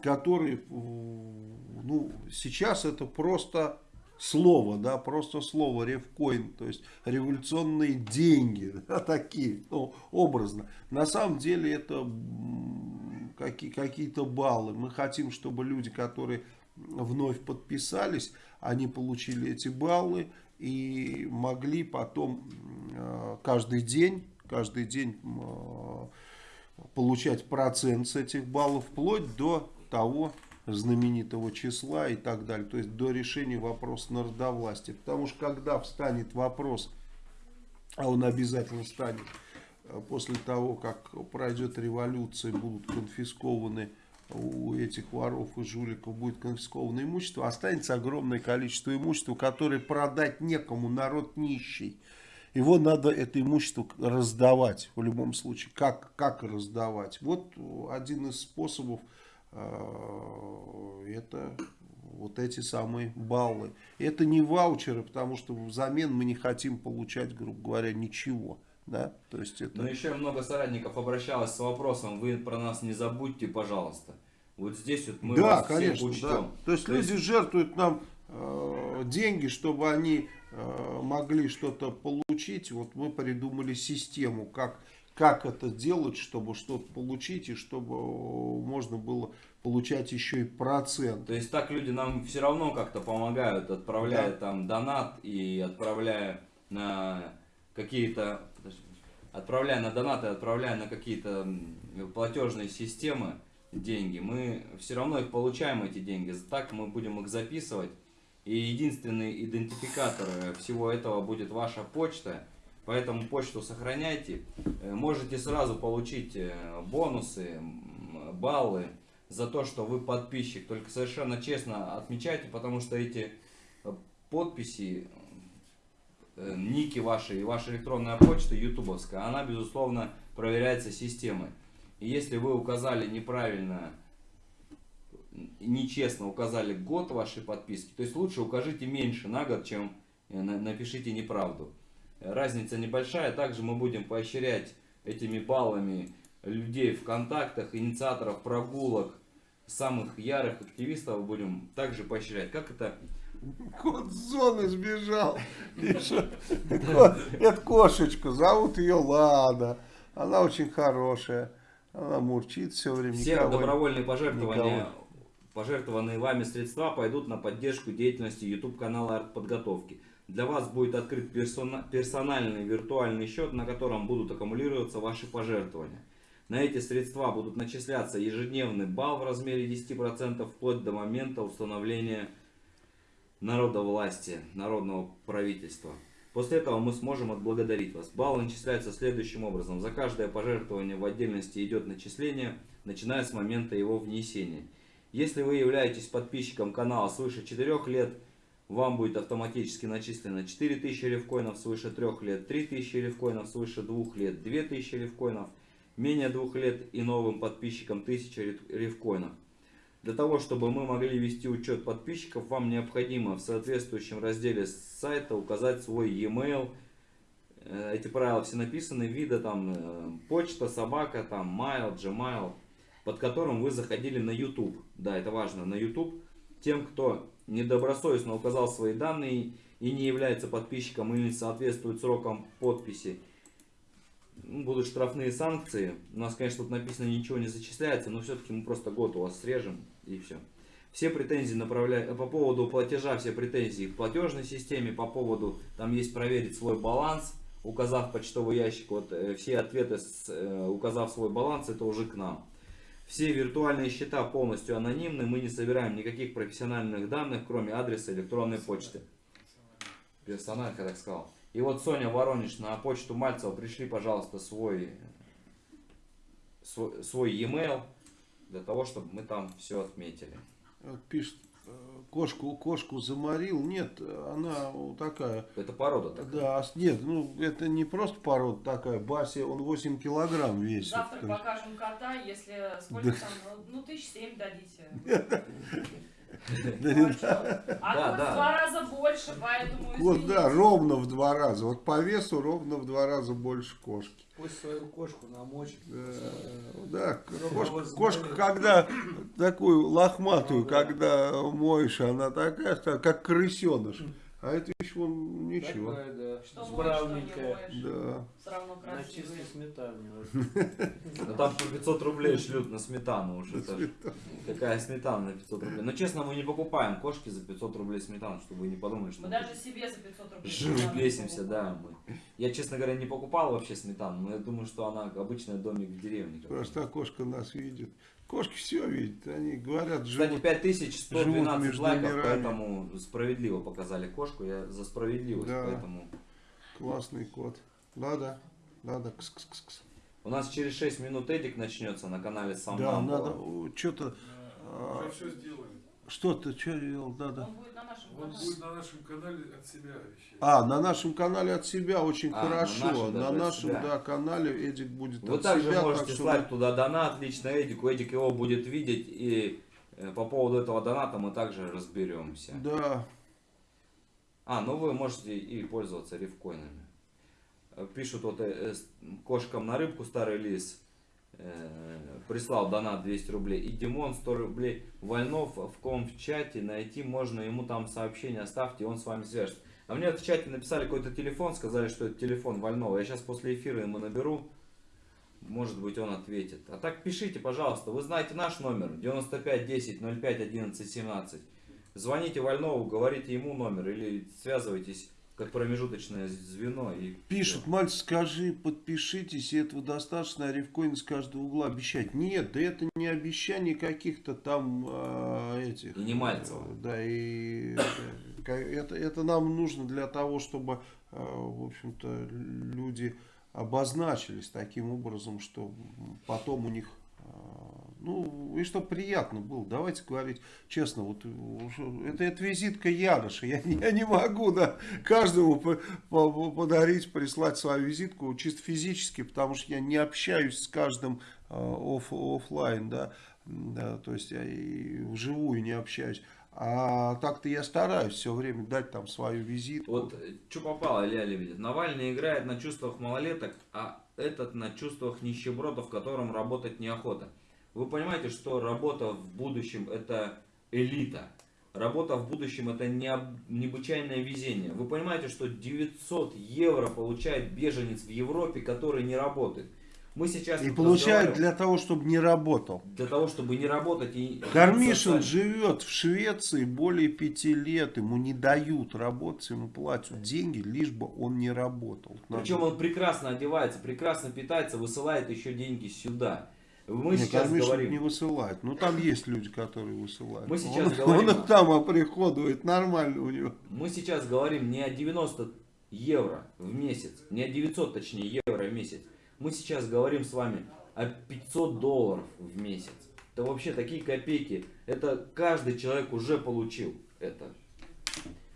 которые, ну, сейчас это просто слово, да, просто слово ревкоин, то есть революционные деньги, да, такие, ну, образно. На самом деле это какие-то баллы. Мы хотим, чтобы люди, которые вновь подписались, они получили эти баллы и могли потом э, каждый день, каждый день э, получать процент с этих баллов вплоть до того знаменитого числа и так далее. То есть до решения вопроса народовластия. Потому что когда встанет вопрос, а он обязательно станет, э, после того, как пройдет революция, будут конфискованы у этих воров и жуликов будет конфисковано имущество, останется огромное количество имущества, которое продать некому, народ нищий. Его надо, это имущество, раздавать в любом случае. Как, как раздавать? Вот один из способов э, это вот эти самые баллы. Это не ваучеры, потому что взамен мы не хотим получать, грубо говоря, ничего. Да? То есть это... Но еще много соратников обращалось с вопросом, вы про нас не забудьте, пожалуйста. Вот здесь вот мы да, вас всех конечно, учтем. да. То есть люди жертвуют нам э, деньги, чтобы они э, могли что-то получить. Вот мы придумали систему, как, как это делать, чтобы что-то получить, и чтобы э, можно было получать еще и процент. То есть так люди нам все равно как-то помогают, отправляя Да. там донат и отправляя на какие-то отправляя на донаты, отправляя на какие-то платежные системы деньги, мы все равно их получаем эти деньги. Так мы будем их записывать. И единственный идентификатор э, всего этого будет ваша почта. Поэтому почту сохраняйте. Э, Можете сразу получить э, бонусы, баллы за то, что вы подписчик. Только совершенно честно отмечайте, потому что эти подписи, ники ваши и ваша электронная почта ютубовская, она, безусловно, проверяется системой. И если вы указали неправильно, нечестно указали год вашей подписки, то есть лучше укажите меньше на год, чем э, на- напишите неправду. Разница небольшая, также мы будем поощрять этими баллами людей в контактах, инициаторов прогулок, самых ярых активистов будем также поощрять. Как это? Кот с зоны сбежал. Ко- Это кошечка, зовут ее Лада. Она очень хорошая. Она мурчит все время. Все никого добровольные пожертвования, никого. пожертвованные вами средства пойдут на поддержку деятельности YouTube канала артподготовки. Для вас будет открыт персона- персональный виртуальный счет, на котором будут аккумулироваться ваши пожертвования. На эти средства будут начисляться ежедневный балл в размере 10% вплоть до момента установления народовластия, народного правительства. После этого мы сможем отблагодарить вас. Баллы начисляются следующим образом. За каждое пожертвование в отдельности идет начисление, начиная с момента его внесения. Если вы являетесь подписчиком канала свыше 4 лет, вам будет автоматически начислено 4000 ревкоинов свыше 3 лет, 3000 ревкоинов свыше 2 лет, 2000 ревкоинов менее двух лет и новым подписчикам 1000 рев- ревкоинов. Для того, чтобы мы могли вести учет подписчиков, вам необходимо в соответствующем разделе сайта указать свой e-mail. Э, Эти правила все написаны, вида там э, почта, собака, там mail, gmail, под которым вы заходили на YouTube. Да, это важно, на YouTube. Тем, кто недобросовестно указал свои данные и не является подписчиком или не соответствует срокам подписи, ну, будут штрафные санкции. У нас, конечно, тут написано ничего не зачисляется, но все-таки мы просто год у вас срежем и все. Все претензии направляю по поводу платежа, все претензии к платежной системе, по поводу, там есть проверить свой баланс, указав почтовый ящик, вот э, все ответы, с, э, указав свой баланс, это уже к нам. Все виртуальные счета полностью анонимны, мы не собираем никаких профессиональных данных, кроме адреса электронной почты. Персонально, как так сказал. И вот Соня Воронеж на почту Мальцева пришли, пожалуйста, свой, свой, свой e-mail, для того, чтобы мы там все отметили. Вот Пишет, э, кошку, кошку заморил. Нет, она такая. Это порода такая. Да, нет, ну это не просто порода такая. Баси, он 8 килограмм весит. Завтра покажем кота, если сколько там, ну, ну тысяч семь дадите. Да, Ну, а Да, кот да. в два раза больше, поэтому Вот, да, ровно в два раза. Вот по весу ровно в два раза больше кошки. Пусть свою кошку намочит. Да, Чтобы кошка, кошка, когда такую лохматую, да. когда моешь, она такая, как крысеныш. А это еще он ничего. Такая, да. Что моешь, что не Справненькая. моешь. Да. Все равно На чистой сметане. Ну, там по 500 рублей шлют на сметану уж. Это ж какая сметана на 500 рублей. Но честно, мы не покупаем кошки за 500 рублей сметану, чтобы вы не подумали, что Мы даже себе за 500 рублей. жиру бесимся, да. Мы. Я, честно говоря, не покупал вообще сметану, но я думаю, что она обычный домик в деревне. Просто кошка нас видит. Кошки все видят. Они говорят, Кстати, живут. 5112 живут лайков, мирами. поэтому справедливо показали кошку. Я за справедливость, Да. поэтому... Классный кот. Надо, надо. Кс-кс-кс. У нас через 6 минут Эдик начнется на канале Сам Да, надо что-то, Да, Уже все сделали. Что-то, что делал, надо. Он будет на нашем Он канале. будет на нашем канале от себя вещать. А, на нашем канале от себя очень А, на хорошо. нашем На даже от нашем, себя. да, канале Эдик будет Вы от также себя. можете так что слать туда донат лично Эдику. Эдик его будет видеть. И э, по поводу этого доната мы также разберемся. Да, А, ну вы можете и пользоваться рифкоинами. Э, Пишут вот э, э, кошкам на рыбку старый лис. Э, прислал донат 200 рублей. И Димон 100 рублей. Вольнов в ком в чате найти можно. Ему там сообщение оставьте, он с вами свяжется. А мне в чате написали какой-то телефон, сказали, что это телефон Вольнова. Я сейчас после эфира ему наберу. Может быть он ответит. А так пишите, пожалуйста. Вы знаете наш номер 95 10 05 11 17. Звоните Вольнову, говорите ему номер или связывайтесь как промежуточное звено. И Пишут, мальчик, скажи, подпишитесь, этого достаточно, а ревкоин с каждого угла обещать. Нет, да это не обещание каких-то там а, этих. И не Мальцева. э, Да, и это, ка- это, это нам нужно для того, чтобы, в общем-то, люди обозначились таким образом, что потом у них, ну, и что приятно было. Давайте говорить честно, вот это, это визитка Яроша. Я, я не могу да, каждому по- по- подарить, прислать свою визитку чисто физически, потому что я не общаюсь с каждым а, оф, офлайн, да, да, то есть я и вживую не общаюсь. А так-то я стараюсь все время дать там свою визитку. Вот что попало, Илья Лебедев. Навальный играет на чувствах малолеток, а этот на чувствах нищебродов, которым работать неохота. Вы понимаете, что работа в будущем это элита. Работа в будущем это необ- необычайное везение. Вы понимаете, что 900 евро получает беженец в Европе, который не работает. Мы сейчас И получает разговариваем для того, чтобы не работал. для того, чтобы не работать и... Кармишин живет в Швеции более пяти лет, ему не дают работать, ему платят деньги, лишь бы он не работал. Причем он прекрасно одевается, прекрасно питается, высылает еще деньги сюда. Мы Не, сейчас Кармишин говорим... не высылает. Ну там есть люди, которые высылают. Мы сейчас он, говорим- он их там оприходует, нормально у него. Мы сейчас говорим не о 90 евро в месяц, не о 900, точнее, евро в месяц. Мы сейчас говорим с вами о 500 долларов в месяц. Это вообще такие копейки. Это каждый человек уже получил это.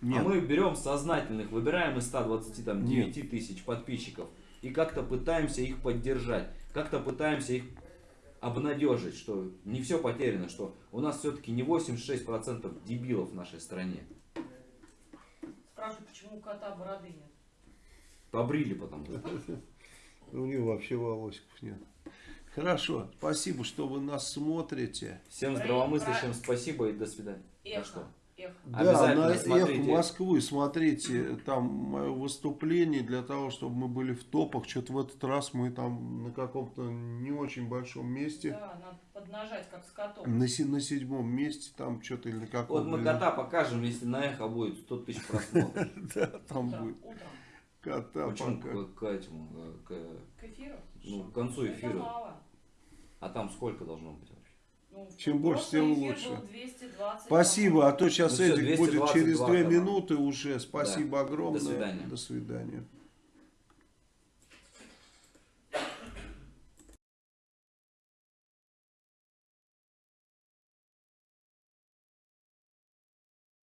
Нет, А мы берем сознательных, выбираем из 129 Нет. тысяч подписчиков и как-то пытаемся их поддержать. как-то пытаемся их обнадежить, что не все потеряно, что у нас все-таки не 86% дебилов в нашей стране. Спрашиваю, почему у кота бороды нет? Побрили потом. У него вообще волосиков нет. Хорошо, спасибо, что вы нас смотрите. Всем здравомыслящим спасибо и до свидания. Эхо. Да, на смотрите. Москвы смотрите там мое выступление для того, чтобы мы были в топах. Что-то в этот раз мы там на каком-то не очень большом месте. Да, надо поднажать, как с котом. На, на седьмом месте там что-то или на Вот каком мы кота покажем, если на эхо будет 100 тысяч просмотров. Да, там будет кота Почему к, этому, э, к- эфиру? ну, к концу эфира? А там сколько должно быть Чем больше, тем лучше. был 220, Спасибо, а то сейчас Ну Эдик будет 222 через две канала. минуты уже. Спасибо огромное. До свидания. До свидания.